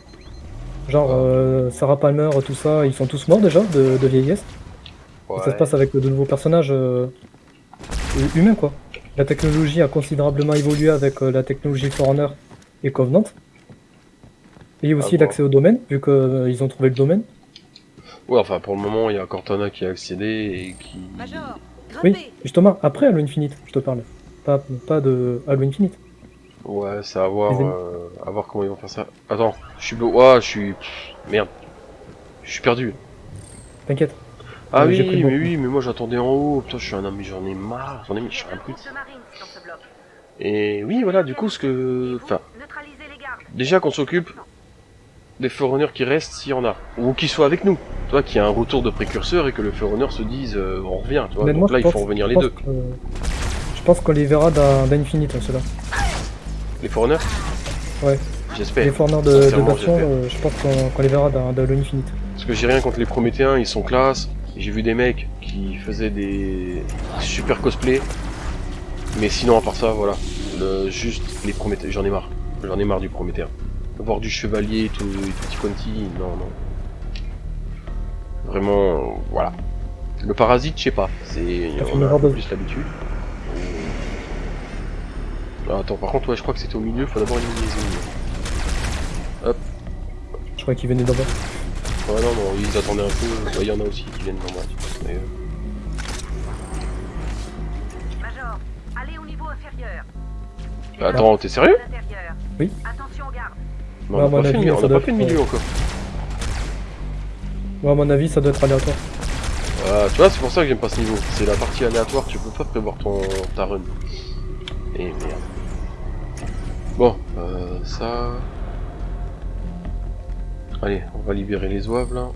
Genre euh, Sarah Palmer, tout ça, ils sont tous morts déjà de, de vieillesse. Et ça se passe avec de nouveaux personnages euh, humains quoi. La technologie a considérablement évolué avec euh, la technologie Forerunner et Covenant. Et aussi Ah bon. l'accès au domaine, vu qu'ils ont trouvé le domaine. Ouais, enfin pour le moment, il y a Cortana qui a accédé et qui. Major, Oui, justement, après Halo Infinite, je te parle. Pas, pas de Halo Infinite. Ouais, c'est à voir, euh, à voir comment ils vont faire ça. Attends, je suis blo... Ouah, je suis. Merde. Je suis perdu. T'inquiète. Ah Euh, oui, mais beaucoup. oui, mais moi j'attendais en haut. Putain, je suis un ami, j'en ai marre. J'en ai mis, je suis un peu. Et oui, voilà, du coup, ce que. Enfin, déjà qu'on s'occupe des Forerunners qui restent, s'il y en a. Ou qui soient avec nous. Qu'il y a un retour de précurseur et que le Forerunner se dise euh, on revient, tu vois. Donc là, il faut revenir les deux. que- Je pense qu'on les verra dans, dans Infinite, hein, ceux-là. Les Forerunners Ouais. J'espère. Les Forerunners de, de j'espère. euh, je pense qu'on qu'on les verra dans, dans Halo Infinite. Parce que j'ai rien contre les Prométhéens, ils sont classe. J'ai vu des mecs qui faisaient des super cosplay. Mais sinon, à part ça, voilà. Le, juste les Prométhéens, j'en ai marre. J'en ai marre du Prométhéen. Voir du chevalier, tout, tout petit quanti, non, non. Vraiment, voilà. Le parasite, je sais pas. C'est, on une a plus l'habitude. Ah, attends, par contre, ouais, je crois que c'était au milieu, faut d'abord éliminer les ennemis. Hop. Je crois qu'ils venaient d'en bas. Ouais, non, non, ils attendaient un peu. Bah, Il y en a aussi qui viennent d'en bas. mais, euh, Major, allez au niveau inférieur. Bah, attends, t'es sérieux? Oui. Attention aux gardes. Ouais, à On n'a pas, fait, avis, on doit pas fait être, milieu encore. Ouais, à mon avis, ça doit être aléatoire. Voilà, tu vois, c'est pour ça que j'aime pas ce niveau. C'est la partie aléatoire, tu peux pas prévoir ton ta run. Et merde. Bon, euh, ça... Allez, on va libérer les oeuvres là.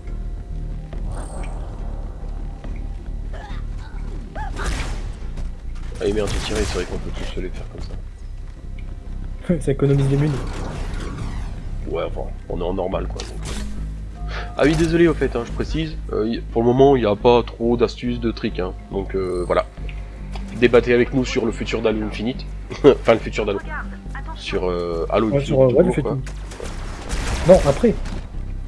Allez merde, j'ai tiré, c'est vrai qu'on peut tous se les faire comme ça. ça économise les munes. Ouais, enfin, on est en normal quoi. donc. Ah oui, désolé au fait, hein, je précise, euh, pour le moment il n'y a pas trop d'astuces, de tricks, hein. donc euh, voilà. Débattez avec nous sur le futur d'Halo Infinite, enfin le futur d'Halo, sur euh, Halo Ouais, Infinite. sur, euh, tout fait quoi. Non, après.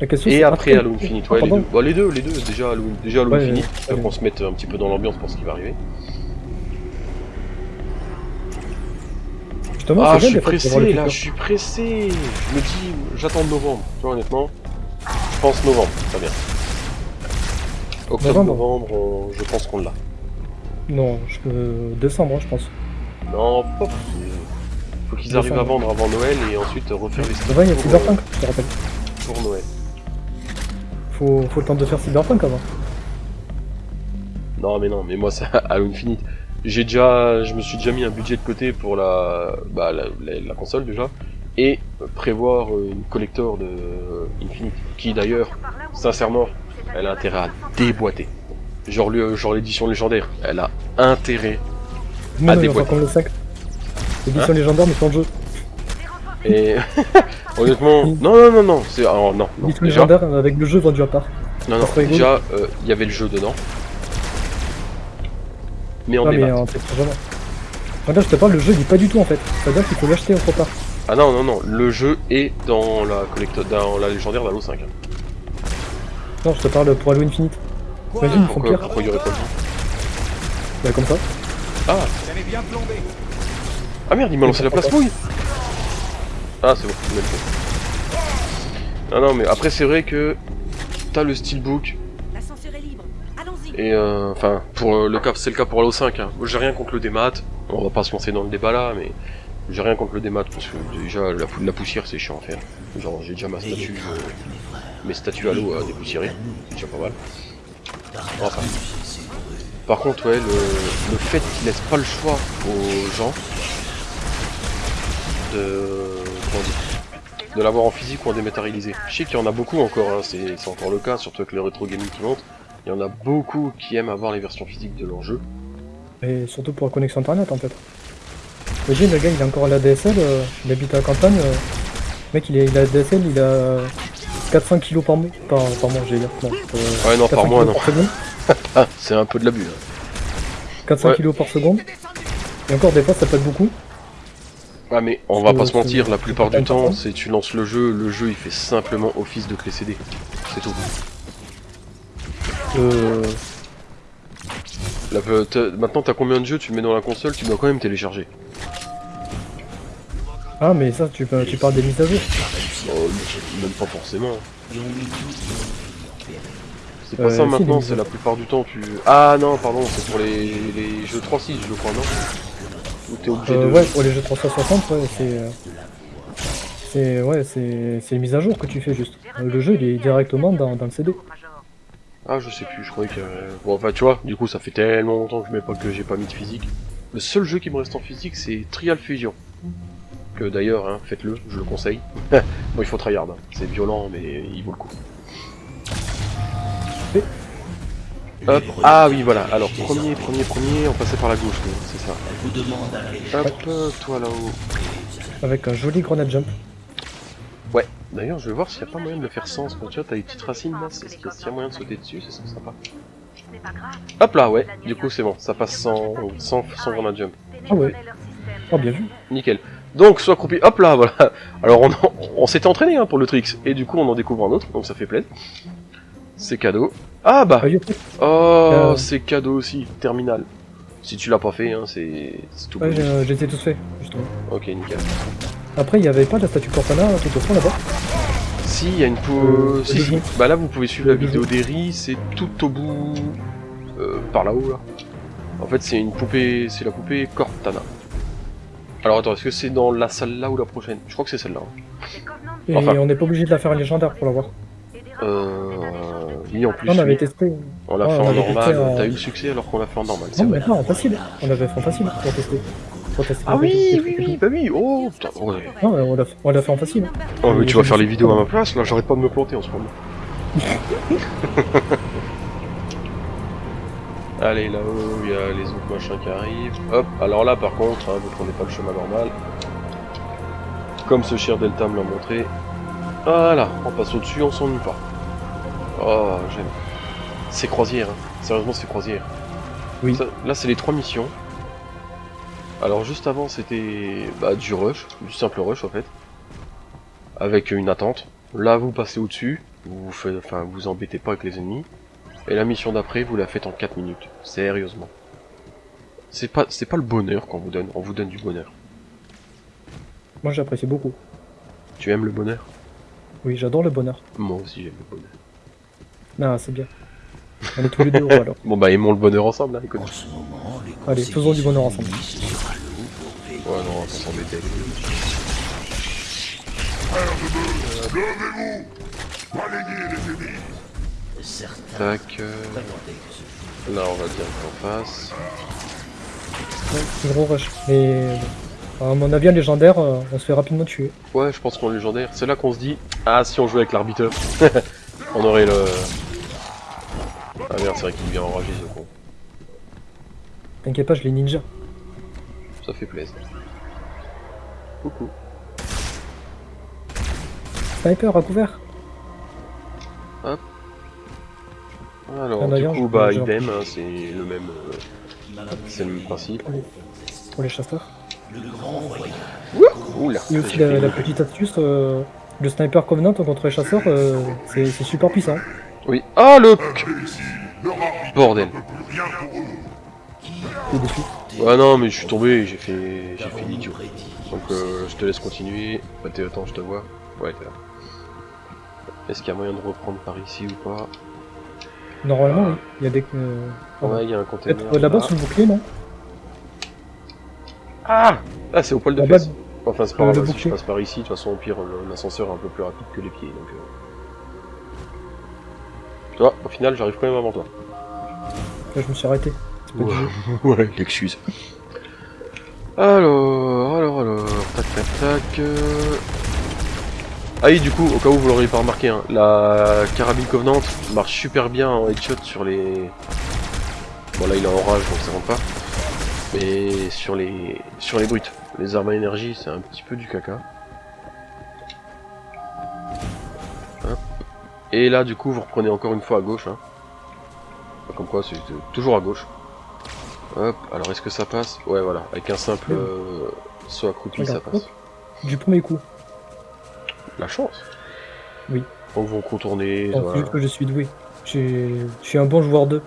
La question, Et c'est après Halo Infinite, Ah, les deux. Bah, les deux, les deux, déjà Halo, déjà Halo Infinite, pour qu'on se mette un petit peu dans l'ambiance pour ce qui va arriver. Justement, Ah, je suis pressé, là, je suis pressé. Je me dis, j'attends novembre. Tu vois, honnêtement, je pense novembre, très bien. Octobre, Novembre. novembre, on- je pense qu'on l'a. Non, je... euh, décembre, hein, je pense. Non, pas pousser. Faut qu'ils arrivent à vendre avant Noël et ensuite refaire les Demain, il y a Cyberpunk, euh, je te rappelle. pour Noël. Faut, faut le temps de faire Cyberpunk avant. Non, mais non, mais moi, c'est Halo Infinite. J'ai déjà, je me suis déjà mis un budget de côté pour la, bah, la, la- la console déjà, et prévoir euh, une collector de euh, Infinite, qui d'ailleurs, sincèrement, elle a intérêt à déboîter. Genre le- genre l'édition légendaire, elle a intérêt Non, à non, déboîter. Comme le 5. Édition Hein légendaire, mais sans le jeu. Et honnêtement, non, non, non, non, c'est, alors, non, non, Édition déjà, légendaire avec le jeu vendu à part. non, non, déjà, euh, il y avait le jeu dedans, mais en non, mais débat. téléchargement. Regarde, je te parle, le jeu il est pas du tout en fait. C'est-à-dire qu'il faut l'acheter autre part. Ah non, non, non, le jeu est dans la collector, dans la légendaire d'Halo 5. hein. Non, je te parle pour Halo Infinite. Imagine, ils font pire. pourquoi il y aurait pas Bah, comme ça. Ah bien plombé. Ah merde, il m'a lancé la place mouille Ah c'est bon, le fait. Non non mais après c'est vrai que t'as le steelbook et euh, enfin pour euh, le cas c'est le cas pour Halo 5 hein. Moi, j'ai rien contre le démat, on va pas se lancer dans le débat là mais j'ai rien contre le démat parce que déjà la, pou- la poussière c'est chiant à faire. Genre j'ai déjà ma statue euh, mes statues Halo à dépoussiérer, c'est déjà pas mal. Enfin. Par contre ouais le, le fait qu'il laisse pas le choix aux gens de de l'avoir en physique ou en dématérialisé. Je sais qu'il y en a beaucoup encore, hein, c'est encore le cas, surtout avec le rétro gaming qui monte. Il y en a beaucoup qui aiment avoir les versions physiques de leurs jeux. Et surtout pour la connexion internet en fait. Imagine, le gars il a encore la DSL, euh, il habite à la campagne. euh, le mec il, est, il a la DSL, il a 400 kilos par mois. Par, par mois, j'ai dire. Non, euh, Ouais, non, par 400 mois, non. Ah, c'est un peu de l'abus. hein. 400 Ouais. kilos par seconde. Et encore des fois ça peut être beaucoup. Ah mais on va pas se mentir, la plupart du temps, c'est tu lances le jeu, le jeu il fait simplement office de clé CD. C'est tout. Euh, Là, maintenant t'as combien de jeux, tu le mets dans la console, tu dois quand même télécharger. Ah mais ça tu, tu parles des mises à jour. Oh, même pas forcément. C'est pas Euh, ça si, maintenant, c'est la plupart du temps tu... Ah non, pardon, c'est pour les, les jeux 3.6 je crois, non? Ou t'es obligé Euh, de... ouais, pour les jeux 360, ouais, c'est. euh, C'est ouais, c'est c'est une mise à jour que tu fais juste. Euh, Le jeu il est directement dans, dans le CD. Ah je sais plus, je croyais que... Bon enfin tu vois, du coup ça fait tellement longtemps que je mets pas que j'ai pas mis de physique. Le seul jeu qui me reste en physique c'est Trial Fusion. Que d'ailleurs, hein, faites-le, je le conseille. bon il faut tryhard, hein. c'est violent mais il vaut le coup. Hop, ah oui voilà, alors premier, premier, premier, on passait par la gauche, c'est ça. Hop, toi là-haut. Avec un joli grenade jump. Ouais, d'ailleurs je vais voir s'il n'y a pas moyen de le faire sans, que tu vois, t'as les petites racines là, c'est- s'il y a moyen de sauter dessus, serait sympa. Hop là, ouais, du coup c'est bon, ça passe sans, sans, sans grenade jump. Ah ouais. Oh bien vu. Nickel. Donc, soit accroupi, hop là, voilà. Alors on s'était entraîné hein, pour le tricks, et du coup on en découvre un autre, donc ça fait plaisir. C'est cadeau. Ah bah Oh, Euh. c'est cadeau aussi, terminal. Si tu l'as pas fait, hein, c'est c'est tout Ouais, été tous faits, justement. Ok, nickel. Après, il y avait pas la statue Cortana tout au fond là-bas. Si, il y a une. Euh, si, si. Bah là, vous pouvez suivre la vidéo d'Eri, c'est tout au bout... euh, par là-haut, là. En fait, c'est une poupée... C'est la poupée Cortana. Alors attends, est-ce que c'est dans la salle là ou la prochaine? Je crois que c'est celle-là. hein. Et Enfin. on n'est pas obligé de la faire légendaire pour l'avoir. Euh... Oui, en plus, Non, on avait testé. On l'a Ouais, fait on en normal. T'as eu le succès alors qu'on l'a fait en normal, c'est Non, vrai. maintenant en facile. On avait fait en facile pour tester. pour tester Ah oui, oui, oui, bah oui, oh putain, ouais. Non, on l'a fait- on l'a fait en facile. Oh, mais tu vas faire les vidéos à ma place, là, j'arrête pas de me planter en ce moment. Allez, là-haut, il y a les autres machins qui arrivent. Hop, alors là, par contre, hein, vous prenez pas le chemin normal. Comme ce cher Delta me l'a montré. Voilà, on passe au-dessus, on s'ennuie pas. Oh, j'aime. C'est croisière, hein. sérieusement, c'est croisière. Oui. Ça- là, c'est les trois missions. Alors, juste avant, c'était bah, du rush, du simple rush en fait. Avec une attente. Là, vous passez au-dessus, vous vous faites, enfin, vous embêtez pas avec les ennemis. Et la mission d'après, vous la faites en 4 minutes. Sérieusement. C'est pas, c'est pas le bonheur qu'on vous donne, on vous donne du bonheur. Moi, j'apprécie beaucoup. Tu aimes le bonheur? Oui, j'adore le bonheur. Moi aussi, j'aime le bonheur. Non, c'est bien. On est tous les deux heureux alors. Bon bah, aimons le bonheur ensemble, là, écoute. Allez, faisons du bonheur ensemble. Ouais, non, on s'embêter. Levez-vous les ennemis Tac. euh, Là, on va en face. Ouais, gros rush. Mais bon, à mon avis, en légendaire, euh, on se fait rapidement tuer. Ouais, je pense qu'on est légendaire. C'est là qu'on se dit, ah, si on jouait avec l'arbitre, on aurait le. Ah merde, c'est vrai qu'il vient enragé ce con. T'inquiète pas, je les ninja. Ça fait plaisir. Coucou. Sniper à couvert. Alors, Ah, du coup, bah, idem, hein, c'est le même. euh, C'est le même principe. Pour les chasseurs. Oula. Et aussi la, petite astuce, euh, le sniper Covenant contre les chasseurs, euh, c'est c'est super puissant. Oui. Ah, le. Bordel. Ouais, non, mais je suis tombé, j'ai fait. J'ai fait l'idiot. Donc, euh, je te laisse continuer. Bah, t'es, attends, je te vois. Ouais, t'es là. Est-ce qu'il y a moyen de reprendre par ici ou pas? Normalement, oui. Il y a des. euh, Ouais, il y a un container. Euh, là-bas là. sous le bouclier, non? Ah Ah, c'est au poil de fesses. Enfin, c'est pas le- grave, le si je bouclier. passe par ici, de toute façon, au pire, le- l'ascenseur est un peu plus rapide que les pieds, donc... Euh... Tu vois, au final, j'arrive quand même avant toi. Là, je me suis arrêté. Du jeu. ouais, l'excuse. Alors, alors, alors, tac, tac, tac... euh. Ah oui, du coup, au cas où vous l'auriez pas remarqué, hein, la carabine Covenant marche super bien en headshot sur les... Bon là, il est en rage, donc ça rentre pas. Mais sur les sur les brutes, les armes à énergie, c'est un petit peu du caca. Et là, du coup, vous reprenez encore une fois à gauche. Hein. Comme quoi, c'est toujours à gauche. Hop, alors est-ce que ça passe? Ouais, voilà, avec un simple euh, saut accroupi, ça passe. hop, Du premier coup. La chance Oui. Donc vous contournez, voilà. vu que je suis doué. Je suis un bon joueur 2.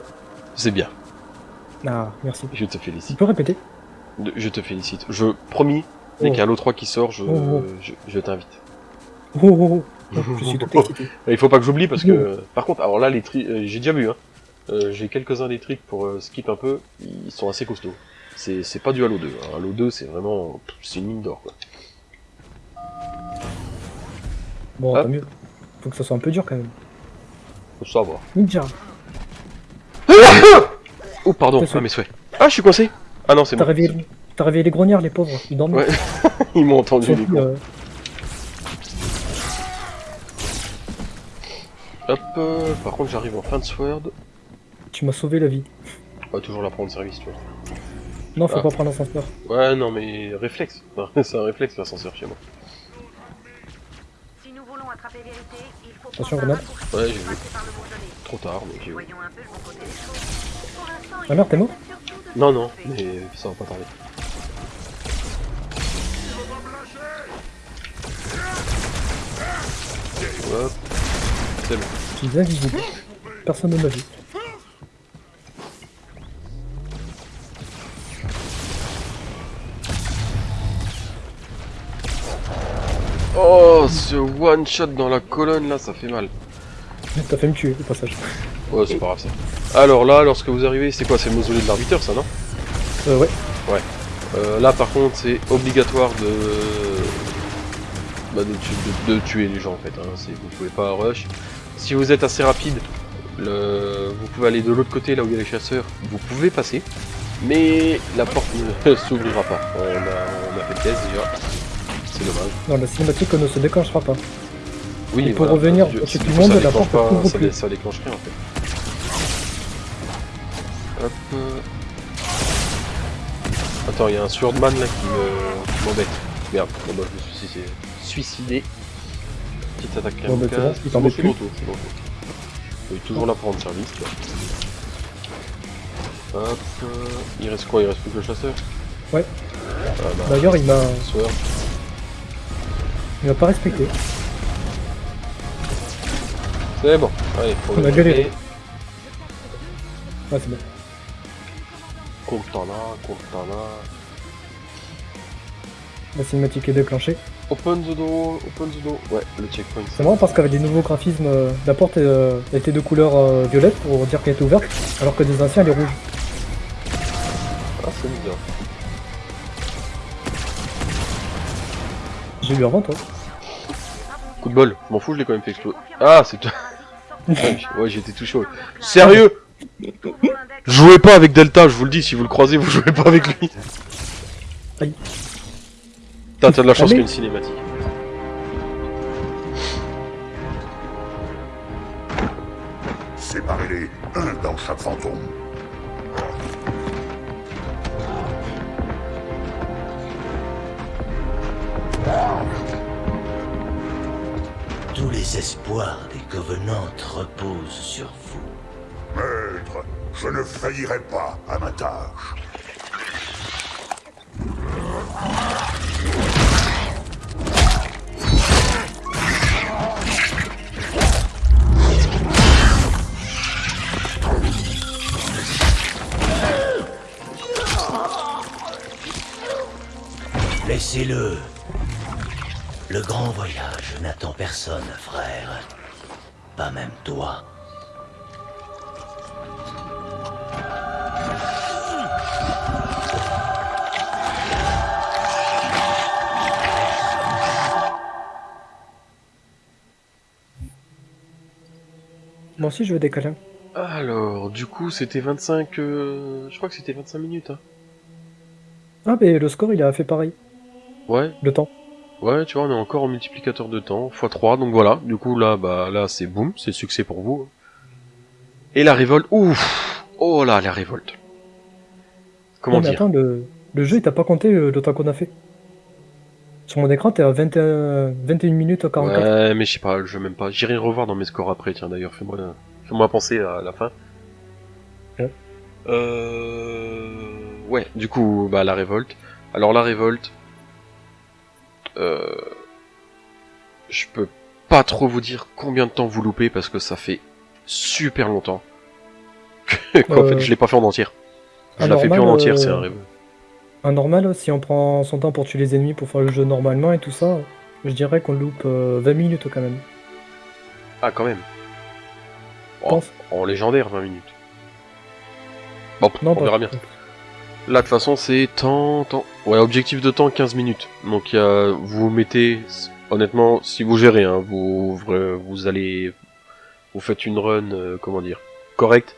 c'est bien. Ah, merci. Je te Tu félicite. peux répéter? Je te félicite. Je promis, dès Oh. qu'il y a l'O3 qui sort, je, Oh, oh. je, je t'invite. Oh. Je suis. Il faut pas que j'oublie parce que, par contre, alors là, les tri, euh, j'ai déjà vu, hein. Euh, j'ai quelques-uns des tricks pour euh, skip un peu, ils sont assez costauds. C'est c'est pas du Halo 2. Hein. Halo 2, c'est vraiment, c'est une mine d'or, quoi. Bon, Hop. tant mieux. Faut que ça soit un peu dur quand même. Faut savoir. Ninja. Oh, pardon, ah, mes souhaits. Ah, je suis coincé Ah non, c'est bon. réveillé, t'as réveillé les grognards, les pauvres. Ils dorment. Ouais. Ils m'ont entendu, les que, Hop, euh, par contre, j'arrive en fin de sword. tu m'as sauvé la vie. On va toujours la prendre service, tu vois. Non, faut Ah. pas prendre l'ascenseur. Ouais, non, mais réflexe. c'est un réflexe, l'ascenseur, chez moi. Si nous voulons attraper vérité, il faut Attention, grenade. Ouais, j'ai vu. passer par le mausolée. Trop tard, mais j'ai vu. Ah merde, t'es mort Non, non, mais ça va pas tarder. Hop. C'est bon. Je suis invisible. Personne ne m'a vu. Oh, ce one shot dans la colonne là, ça fait mal. T'as fait me tuer au passage. Ouais, c'est pas grave ça. Alors là, lorsque vous arrivez, c'est quoi C'est le mausolée de l'arbitre, ça, non? Euh, ouais. Ouais. Euh, là, par contre, c'est obligatoire de... Bah, de, tu- de- de tuer les gens, en fait. Hein. Vous pouvez pas rush. Si vous êtes assez rapide, le... vous pouvez aller de l'autre côté, là où il y a les chasseurs. Vous pouvez passer. Mais la porte ne s'ouvrira pas. On a, on a fait le test déjà. C'est dommage. Non, la cinématique ne se déclenchera pas. Oui, Et pour voilà. revenir Je- si tout le monde, la déclenche porte pas- s'ouvre ça, plus. dé- ça déclencherait en fait. Hop. Attends, il y a un swordman là qui me- qui m'embête. Merde, bon, bah, je me suis suicidé. suicidé. Petite attaque Bon, bah, c'est bon, kamikaze. il t'embête je suis de plus. retour, je suis de retour. Je suis toujours là pour rendre service. Hop. Il reste quoi? Il reste plus que le chasseur? Ouais. Ah, bah, D'ailleurs, il m'a il m'a pas respecté. C'est bon. Allez, faut On a galéré. Ouais, c'est bon. Cortana, Cortana. La cinématique est déclenchée. Open the door, open the door. Ouais, le checkpoint. C'est marrant parce qu'avec les nouveaux graphismes, euh, la porte euh, était de couleur euh, violette pour dire qu'elle était ouverte, alors que des anciens elle est rouge. Ah, c'est bizarre. J'ai eu avant toi. Coup de bol, je m'en fous, je l'ai quand même fait exploser. Ah, c'est toi. ouais, été tout chaud. Sérieux? Jouez pas avec Delta, je vous le dis, si vous le croisez, vous jouez pas avec lui. Aïe. Putain, t'as de la chance Allez. qu'il y ait une cinématique. Séparez-les, un dans chaque fantôme. Tous les espoirs des Covenants reposent sur vous. Maître, je ne faillirai pas à ma tâche. Laissez-le. Le grand voyage n'attend personne, frère. Pas même toi. Moi aussi je veux des câlins. Alors, du coup, c'était 25... euh, Je crois que c'était 25 minutes, hein. Ah mais le score il a fait pareil. Ouais, Le temps. ouais, tu vois, on est encore en multiplicateur de temps, x3, donc voilà. Du coup, là, bah, là, c'est boum, c'est succès pour vous. Et la révolte, ouf Oh là, la révolte. Comment Non, mais dire? attends, le, le jeu il t'a pas compté euh, le temps qu'on a fait? Sur mon écran t'es à 21, 21 minutes 44. Ouais, mais je sais pas, je même pas. J'irai revoir dans mes scores après, tiens, d'ailleurs, fais-moi fais-moi penser à la fin. Ouais. Euh... Ouais, du coup, bah, la révolte. Alors, la révolte... Euh... Je peux pas trop vous dire combien de temps vous loupez, parce que ça fait super longtemps. Qu'en Euh, fait, je l'ai pas fait en entière. Je en la fais plus en normal, entière, euh, c'est un révolte. Un normal, si on prend son temps pour tuer les ennemis pour faire le jeu normalement et tout ça, je dirais qu'on loupe euh, 20 minutes quand même. Ah, quand même. Je Oh, en légendaire, 20 minutes. Bon, Non, on verra bien. Là, de toute façon, c'est temps, temps. Ouais, objectif de temps, 15 minutes. Donc, y vous mettez, honnêtement, si vous gérez, hein, vous, vous allez, vous faites une run, euh, comment dire, correcte,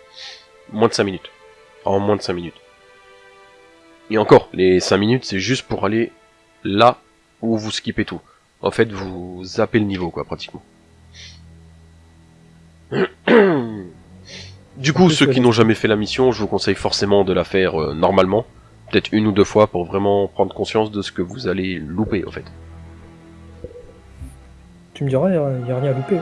moins de 5 minutes. En moins de 5 minutes. Et encore, les 5 minutes, c'est juste pour aller là où vous skippez tout. En fait, vous zappez le niveau, quoi, pratiquement. Du coup, ceux qui n'ont jamais fait la mission, je vous conseille forcément de la faire euh, normalement, peut-être une ou deux fois pour vraiment prendre conscience de ce que vous allez louper en fait. Tu me diras, il n'y a, rien à louper.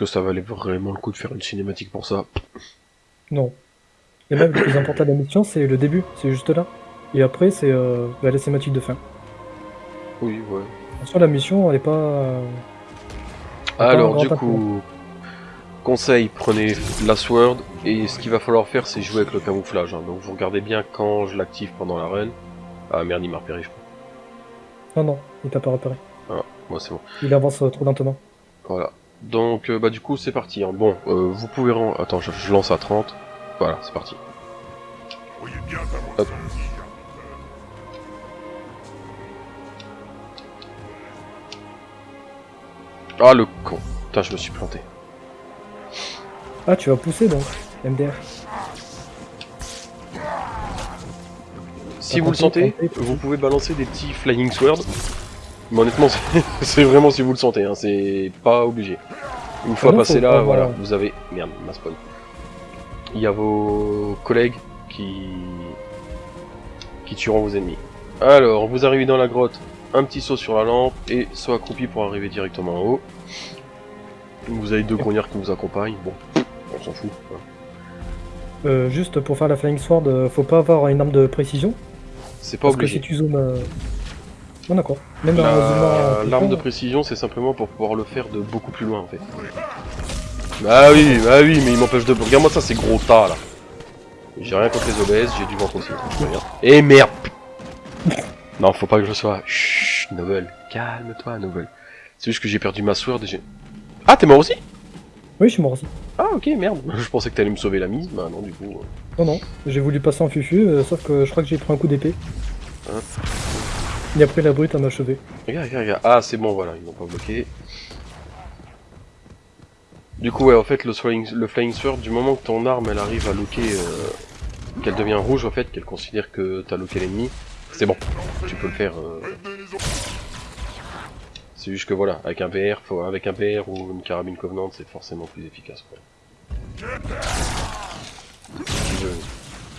Que ça valait vraiment le coup de faire une cinématique pour ça Non. Et même le plus important de la mission, c'est le début, c'est juste là. Et après, c'est euh, la cinématique de fin. Oui, ouais. Sur la mission, elle est pas. euh, Alors, du coup, conseil, prenez la sword, et ce qu'il va falloir faire, c'est jouer avec le camouflage. hein. Donc, vous regardez bien quand je l'active pendant la run. Ah merde, il m'a repéré, je crois. Non, non. il t'a pas repéré. Ah, moi c'est bon. Il avance trop lentement. Voilà. Donc, euh, bah du coup, c'est parti. hein. Bon, euh, vous pouvez... ren- Attends, je, je lance à 30. Voilà, c'est parti. Hop. Ah, le con. Putain, je me suis planté. Ah, tu vas pousser donc, MDR. Si vous le sentez, vous pouvez balancer des petits flying swords. Mais honnêtement, c'est- vraiment si vous le sentez, hein, c'est pas obligé. Une fois non, passé là, pas voilà, vous avez... Merde, ma spawn. Il y a vos collègues qui... qui tueront vos ennemis. Alors, vous arrivez dans la grotte, un petit saut sur la lampe, et saut accroupi pour arriver directement en haut. Vous avez deux grognards qui vous accompagnent, bon, on s'en fout. hein. Euh, juste pour faire la Flying Sword, euh, faut pas avoir une arme de précision. C'est pas Parce que obligé. si tu zoomes. euh, D'accord. Même en La- zoomant, L'arme de euh, précision, c'est simplement pour pouvoir le faire de beaucoup plus loin en fait. Bah oui, bah oui, mais il m'empêche de. Regarde-moi ça, c'est gros tas là. J'ai rien contre les obèses, j'ai du ventre aussi. Regarde. Et merde Non, faut pas que je sois. Chut, Novel. Calme-toi, Novel. C'est juste que j'ai perdu ma sword et j'ai. Ah, t'es mort aussi? Oui, je suis mort aussi. Ah, ok, merde. Je pensais que t'allais me sauver la mise, bah non, du coup. euh. Non, non. J'ai voulu passer en fufu, euh, sauf que je crois que j'ai pris un coup d'épée. Hop. Et après, la brute, m'a achevé. Regarde, regarde, regarde. Ah, c'est bon, voilà, ils n'ont pas bloqué. Du coup, ouais, en fait, le flying, le flying sword, du moment que ton arme, elle arrive à loquer, euh, qu'elle devient rouge, en fait, qu'elle considère que t'as loqué l'ennemi, c'est bon. Tu peux le faire. euh. C'est juste que voilà, avec un VR, avec un VR ou une carabine Covenant, c'est forcément plus efficace, quoi.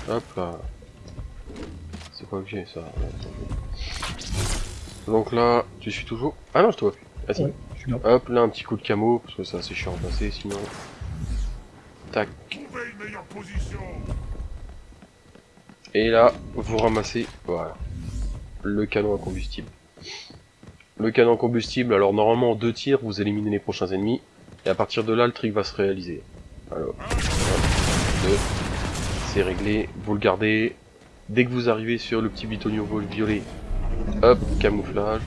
Hop là. C'est ça. Donc là, tu suis toujours. Ah non, je te vois plus. Ah si. Ouais, je suis là. Hop, là, un petit coup de camo, parce que c'est assez chiant à passer sinon. Tac. Et là, vous ramassez, voilà, le canon à combustible. Le canon à combustible, alors normalement en deux tirs, vous éliminez les prochains ennemis, et à partir de là, le trick va se réaliser. Alors, un, deux, c'est réglé, vous le gardez. Dès que vous arrivez sur le petit bitonio violet, hop, camouflage,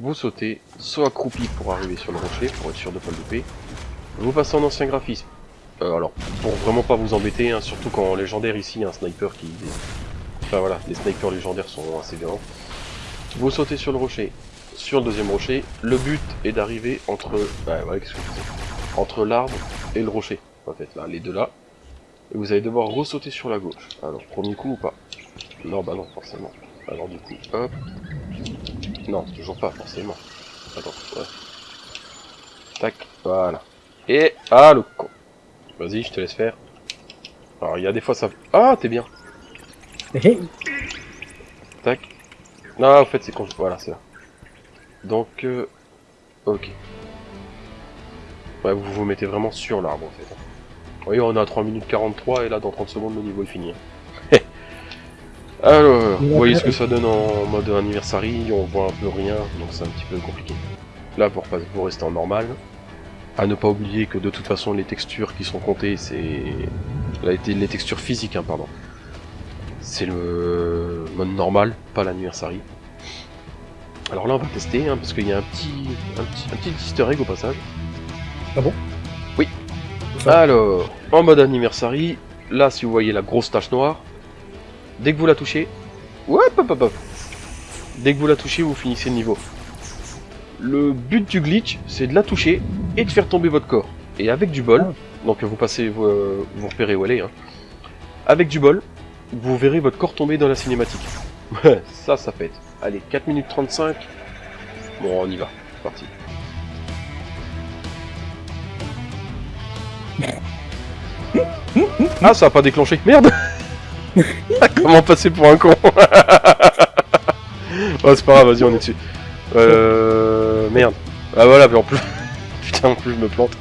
vous sautez, soit accroupi pour arriver sur le rocher, pour être sûr de pas le louper. Vous passez en ancien graphisme. Euh, alors, pour vraiment pas vous embêter, hein, surtout quand en légendaire ici, il y a un sniper qui... Enfin voilà, les snipers légendaires sont assez violents. Vous sautez sur le rocher. Sur le deuxième rocher, le but est d'arriver entre... Ouais, ouais, qu'est-ce que Entre l'arbre et le rocher, en fait, là, les deux là. Et vous allez devoir ressauter sur la gauche. Alors, premier coup ou pas? Non, bah non, forcément. Alors du coup, hop. Non, toujours pas, forcément. Attends, ouais. Tac, voilà. Et... Ah, le con. Vas-y, je te laisse faire. Alors, il y a des fois ça... Ah, t'es bien. Tac. Non, en fait, c'est con. Voilà, c'est là. Donc, euh... Ok. Ouais, vous vous mettez vraiment sur l'arbre, en fait. Vous voyez, on est à 3 minutes 43, et là, dans 30 secondes, le niveau est fini. Alors, vous voyez ce que ça donne en mode anniversary, on voit un peu rien, donc c'est un petit peu compliqué. Là, pour, rester en normal, à ne pas oublier que de toute façon, les textures qui sont comptées, c'est... Les textures physiques, hein, pardon. C'est le mode normal, pas l'anniversary. Alors là, on va tester, hein, parce qu'il y a un petit, un petit, un petit easter egg au passage. Ah bon? Oui. Alors, en mode anniversary, là, si vous voyez la grosse tache noire, dès que vous la touchez, ouais, hop, hop, hop. Dès que vous la touchez, vous finissez le niveau. Le but du glitch, c'est de la toucher et de faire tomber votre corps. Et avec du bol, donc vous passez, vous, euh, vous repérez où elle est, hein. avec du bol, vous verrez votre corps tomber dans la cinématique. Ça, ça pète. Allez, 4 minutes 35. Bon, on y va. C'est parti. Ah, ça a pas déclenché. Merde Comment passer pour un con Oh, c'est pas grave, vas-y, on est dessus. Euh... Merde. Ah voilà, mais en plus... Putain, en plus, je me plante.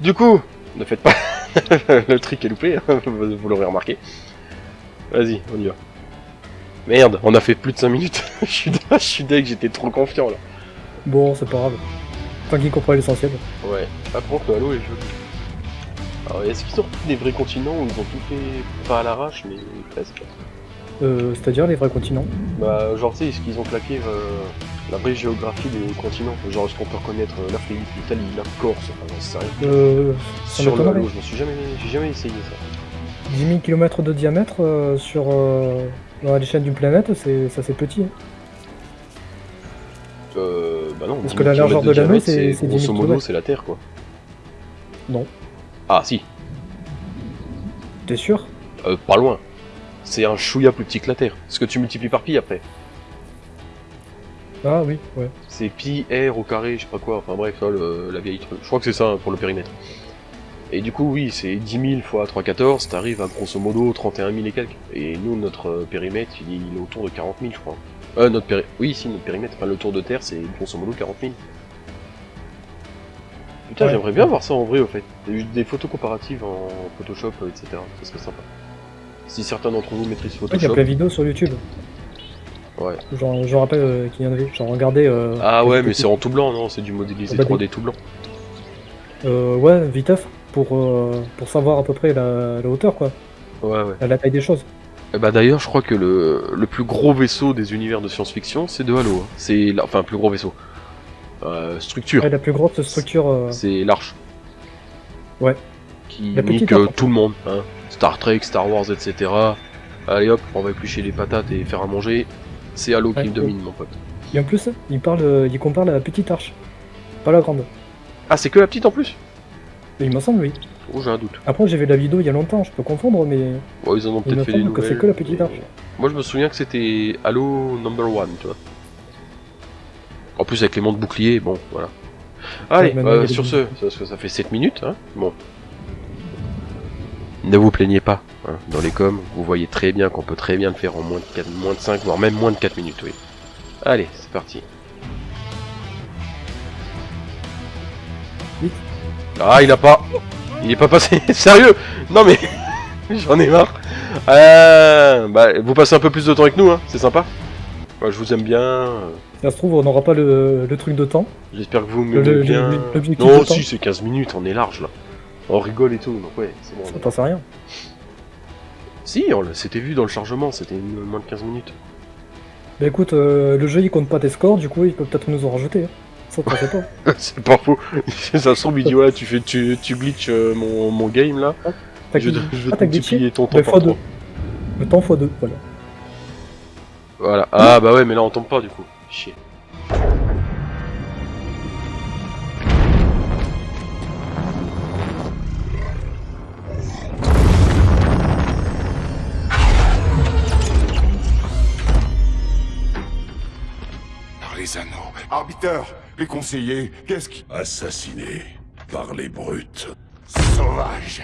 Du coup, ne faites pas... Le trick est loupé, hein, vous l'aurez remarqué. Vas-y, on y va. Merde, on a fait plus de 5 minutes. je suis je suis deg, j'étais trop confiant là. Bon, c'est pas grave. Tant qu'il comprend l'essentiel. Ouais. Par contre, le Halo est joli. Alors, est-ce qu'ils ont repris des vrais continents ou ils ont tout fait pas à l'arrache, mais presque Euh, C'est-à-dire les vrais continents. Bah, genre, tu sais, est-ce qu'ils ont claqué euh, la vraie géographie des continents Genre, est-ce qu'on peut reconnaître euh, l'Afrique, l'Italie, la Corse, enfin, j'en sais rien. Euh, ça Sur le. Halo, je me suis jamais, j'ai jamais essayé ça. 10 000 km de diamètre euh, sur euh, à l'échelle d'une planète, c'est ça c'est petit. hein. Euh, bah non, Parce 10 que la 000 largeur de l'anneau, diamètre, c'est- c'est 10 000 Grosso modo, c'est la Terre, quoi. Non. Ah, si, T'es sûr euh, pas loin. C'est un chouïa plus petit que la Terre. Ce que tu multiplies par pi après. Ah oui, ouais. C'est pi r au carré, je sais pas quoi, enfin bref, ça, le- la vieille truc. Je crois que c'est ça hein, pour le périmètre. Et du coup, oui, c'est 10 000 fois 314, t'arrives à grosso modo 31 000 et quelques. Et nous, notre euh, périmètre, il est, il est autour de 40 000, je crois. Euh, notre péri... Oui, si, notre périmètre, enfin le tour de Terre, c'est grosso modo 40 000. Putain, Ouais. j'aimerais bien voir ça en vrai, au fait. Des, des photos comparatives en Photoshop, euh, etc. Ça serait sympa. Si certains d'entre vous maîtrisent Ouais, Il y a Photoshop... plein de vidéos sur YouTube. Ouais. J'en j'en rappelle euh, qu'il y en avait. J'en regardais. Euh, Ah ouais, mais c'est en tout blanc, non? C'est du modélisé Ah bah, 3D tout blanc. Euh, ouais, viteuf, pour, euh, pour savoir à peu près la, la hauteur, quoi. Ouais, ouais. La, la taille des choses. Eh bah d'ailleurs, je crois que le, le plus gros vaisseau des univers de science-fiction, c'est de Halo. hein. C'est enfin plus gros vaisseau. Euh, structure. Ouais, la plus grosse structure. euh, C'est l'Arche. Ouais. Qui La nique euh, Arche. tout le monde. Hein. Star Trek, Star Wars, etc. Allez hop, on va éplucher les patates et faire à manger. C'est Halo Ouais, qui ouais. domine, mon pote. Et en plus, il, parle, il compare la petite arche. Pas la grande. Ah, c'est que la petite en plus? Il me semble, oui. Oh, j'ai un doute. Après, j'ai vu la vidéo il y a longtemps, je peux confondre, mais. Bon, ils en ont me peut-être fait des nouvelles. c'est que la petite mais- arche. Moi, je me souviens que c'était Halo Number One, tu vois. En plus, avec les montres boucliers, bon, voilà. Allez, euh, sur ce, que ça fait 7 minutes, hein. Bon. Ne vous plaignez pas, hein. Dans les coms, vous voyez très bien qu'on peut très bien le faire en moins de, 4, moins de 5, voire même moins de 4 minutes, oui. Allez, c'est parti. Vite. Ah, il a pas... Il est pas passé... Sérieux? Non mais... J'en ai marre. Euh, bah, vous passez un peu plus de temps avec nous, hein. C'est sympa. Ouais, je vous aime bien. Ça se trouve, on n'aura pas le, le truc de temps. J'espère que vous m'aimez le- bien. le- Non, temps. si, c'est 15 minutes, on est large là. On rigole et tout, donc ouais, c'est bon. on est- T'en sais rien. Si, on l'a- c'était vu dans le chargement, c'était moins de 15 minutes. Bah écoute, euh, le jeu il compte pas tes scores, du coup il peut peut-être nous en rajouter. hein. Ça, t'en sais pas. c'est pas faux. Ça se trouve, il dit ouais, tu fais, tu, tu glitches euh, mon, mon game là. T'as Je, je vais ah, te multiplier ton temps Mais par fois deux. trois. Le temps x2, voilà. Voilà. Ah bah ouais, mais là on tombe pas du coup. Chier. Par les anneaux. Arbiteur, les conseillers, qu'est-ce qui... Assassiné par les brutes. Sauvage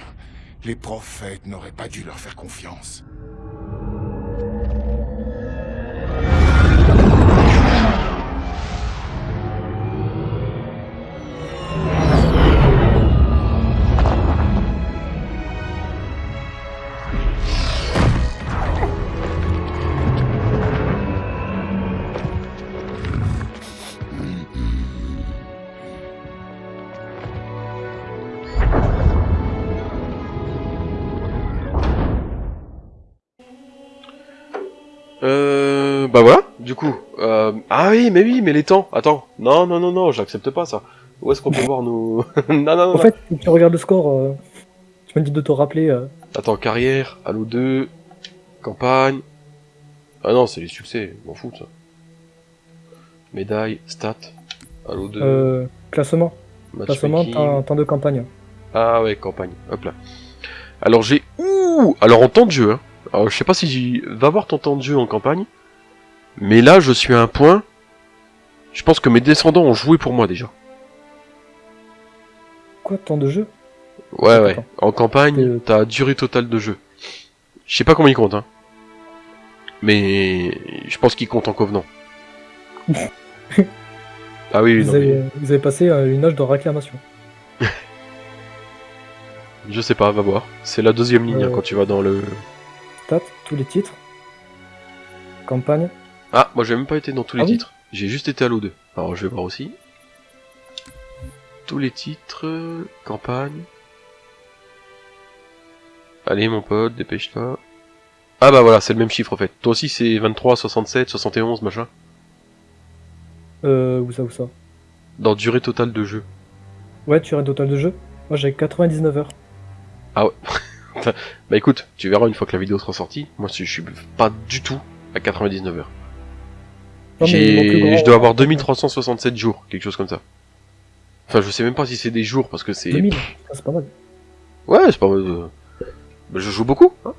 Les prophètes n'auraient pas dû leur faire confiance. Oui, mais oui, mais les temps. Attends. Non, non, non, non, j'accepte pas ça. Où est-ce qu'on peut voir nos... non, non, non, En non. fait, tu regardes le score, euh, tu me dis de te rappeler. euh, Attends, carrière, Halo 2, campagne. Ah non, c'est les succès, m'en fous ça. Médaille, stats, Halo 2, euh, classement. Classement, temps, temps de campagne. Ah ouais, campagne, hop là. Alors j'ai... Ouh Alors en temps de jeu, hein. Alors je sais pas si j'y... Va voir ton temps de jeu en campagne. Mais là, je suis à un point... Je pense que mes descendants ont joué pour moi déjà. Quoi, temps de jeu Ouais, ouais. En campagne, t'as durée totale de jeu. Je sais pas comment il compte, hein. Mais je pense qu'il compte en covenant. ah oui, vous, non, mais avez, vous avez passé euh, une âge de réclamation. je sais pas, va voir. C'est la deuxième ligne hein, Euh. quand tu vas dans le. Stats, tous les titres. Campagne. Ah, moi j'ai même pas été dans tous les Ah oui titres. J'ai juste été à l'O2. Alors je vais voir aussi. Tous les titres, campagne. Allez mon pote, dépêche-toi. Ah bah voilà, c'est le même chiffre en fait. Toi aussi c'est 23, 67, 71, machin Euh, où ça, où ça? Dans durée totale de jeu. Ouais, tu as un total de jeu Moi j'ai 99 heures. Ah ouais. bah écoute, tu verras une fois que la vidéo sera sortie. Moi je suis pas du tout à 99 heures. Je dois avoir 2367 jours, quelque chose comme ça. Enfin, je sais même pas si c'est des jours parce que c'est. 2000, Ah, c'est pas mal. Ouais, c'est pas mal. euh, je joue beaucoup. Hein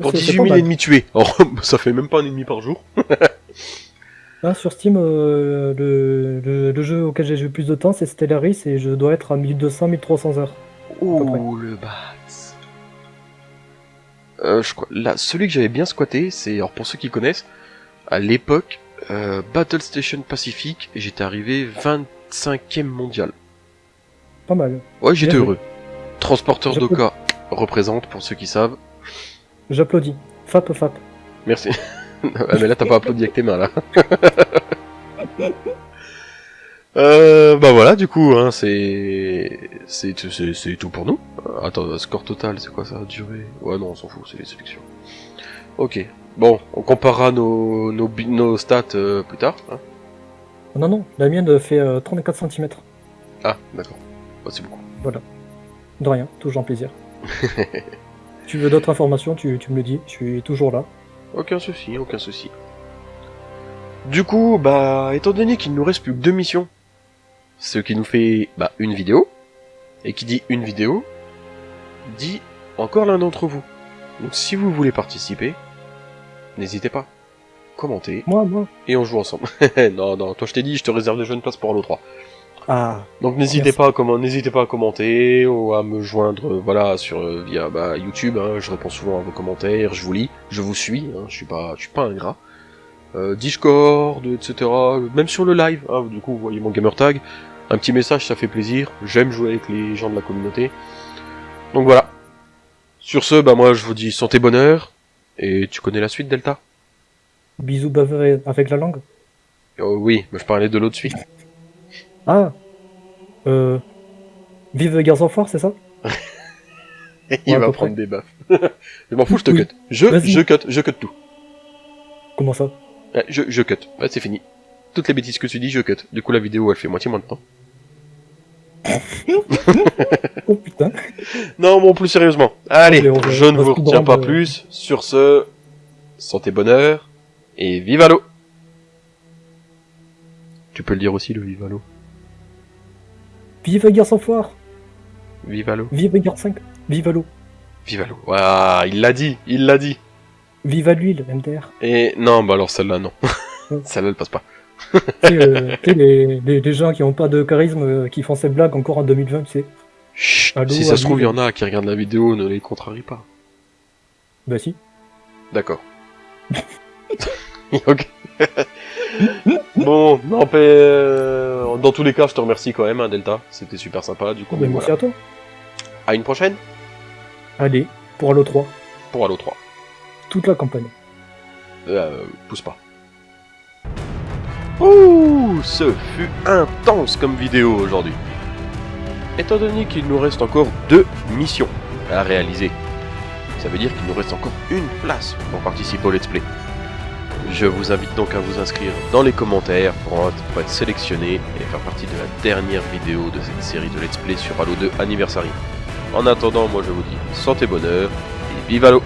Pour C'est- c'est 18 pas 000 mal. ennemis tués. Alors, ça fait même pas un ennemi par jour. Là, sur Steam, euh, le, le- le jeu auquel j'ai joué le plus de temps, c'est Stellaris, et je dois être à 1200-1300 heures. Ouh, le bat. Euh, je crois, là, celui que j'avais bien squatté, c'est, alors pour ceux qui connaissent, à l'époque, euh, Battle Station Pacific, et j'étais arrivé 25ème mondial. Pas mal. Ouais, j'étais heureux. Transporteur d'Oka représente, pour ceux qui savent. J'applaudis. Fap, fap. Merci. ah, mais là, t'as pas applaudi avec tes mains, là. euh, bah voilà, du coup, hein, c'est, c'est, tout pour nous. Attends, score total, c'est quoi ça? Durée? Ouais, non, on s'en fout, c'est les sélections. Ok. Bon, on comparera nos, nos, nos stats euh, plus tard. Hein. Non, non, la mienne fait euh, 34 cm. Ah, d'accord. Bah, c'est beaucoup. Voilà. De rien, toujours un plaisir. tu veux d'autres informations, tu, tu me le dis, je suis toujours là. Aucun souci, aucun souci. Du coup, bah, étant donné qu'il ne nous reste plus que deux missions, ce qui nous fait, bah, une vidéo, et qui dit une vidéo, dit encore l'un d'entre vous. Donc si vous voulez participer, n'hésitez pas. Commentez, Moi, moi. et on joue ensemble. non, non, toi je t'ai dit, je te réserve déjà une place pour Halo 3. Ah. Donc n'hésitez pas à comment, n'hésitez pas à commenter ou à me joindre, euh, voilà, sur euh, via bah, YouTube. hein, je réponds souvent à vos commentaires, je vous lis, je vous suis. Hein, je suis pas, je suis pas ingrat. Euh, Discord, etc. Même sur le live. hein, du coup, vous voyez mon gamer tag. Un petit message, ça fait plaisir. J'aime jouer avec les gens de la communauté. Donc voilà. Sur ce, bah moi je vous dis santé bonheur. Et tu connais la suite, Delta? Bisous bavé avec la langue? Oh, Oui, mais je parlais de l'autre suite. Ah. Euh. Vive Garçon Fort, c'est ça? Il Ouais, va prendre près. des baffes. je m'en fous, je te Oui. cut. Je, je cut, je cut tout. Comment ça? Je, je cut. Ouais, c'est fini. Toutes les bêtises que tu dis, je cut. Du coup, la vidéo, elle fait moitié moins de temps. Oh putain. Non, bon, plus sérieusement. Allez, je ne vous retiens pas euh, plus. Sur ce, santé bonheur et vive l'eau. Tu peux le dire aussi, le vive l'eau. Vive Garçon Fort Vive l'eau. Vive Garde 5 Vive à l'eau Vive l'eau. Waouh, il l'a dit, il l'a dit. Vive à l'huile, MDR. Et non, bah alors celle-là, non. celle-là, elle passe pas. Tu sais, euh, les, les, les gens qui ont pas de charisme, euh, qui font ces blagues encore en 2020, tu sais. Chut, Allô, si ça se trouve, il y en a qui regardent la vidéo, ne les contrarie pas. Bah si. D'accord. ok. bon, non, mais, euh, dans tous les cas, je te remercie quand même, hein, Delta. C'était super sympa, du coup. Bah, merci voilà. à toi. À une prochaine Allez, pour Halo 3. pour Halo 3. Toute la campagne. Euh, pousse pas. Ouh, ce fut intense comme vidéo aujourd'hui. Étant donné qu'il nous reste encore deux missions à réaliser, ça veut dire qu'il nous reste encore une place pour participer au let's play. Je vous invite donc à vous inscrire dans les commentaires pour être, sélectionné et faire partie de la dernière vidéo de cette série de let's play sur Halo 2 Anniversary. En attendant, moi je vous dis santé bonheur et vive Halo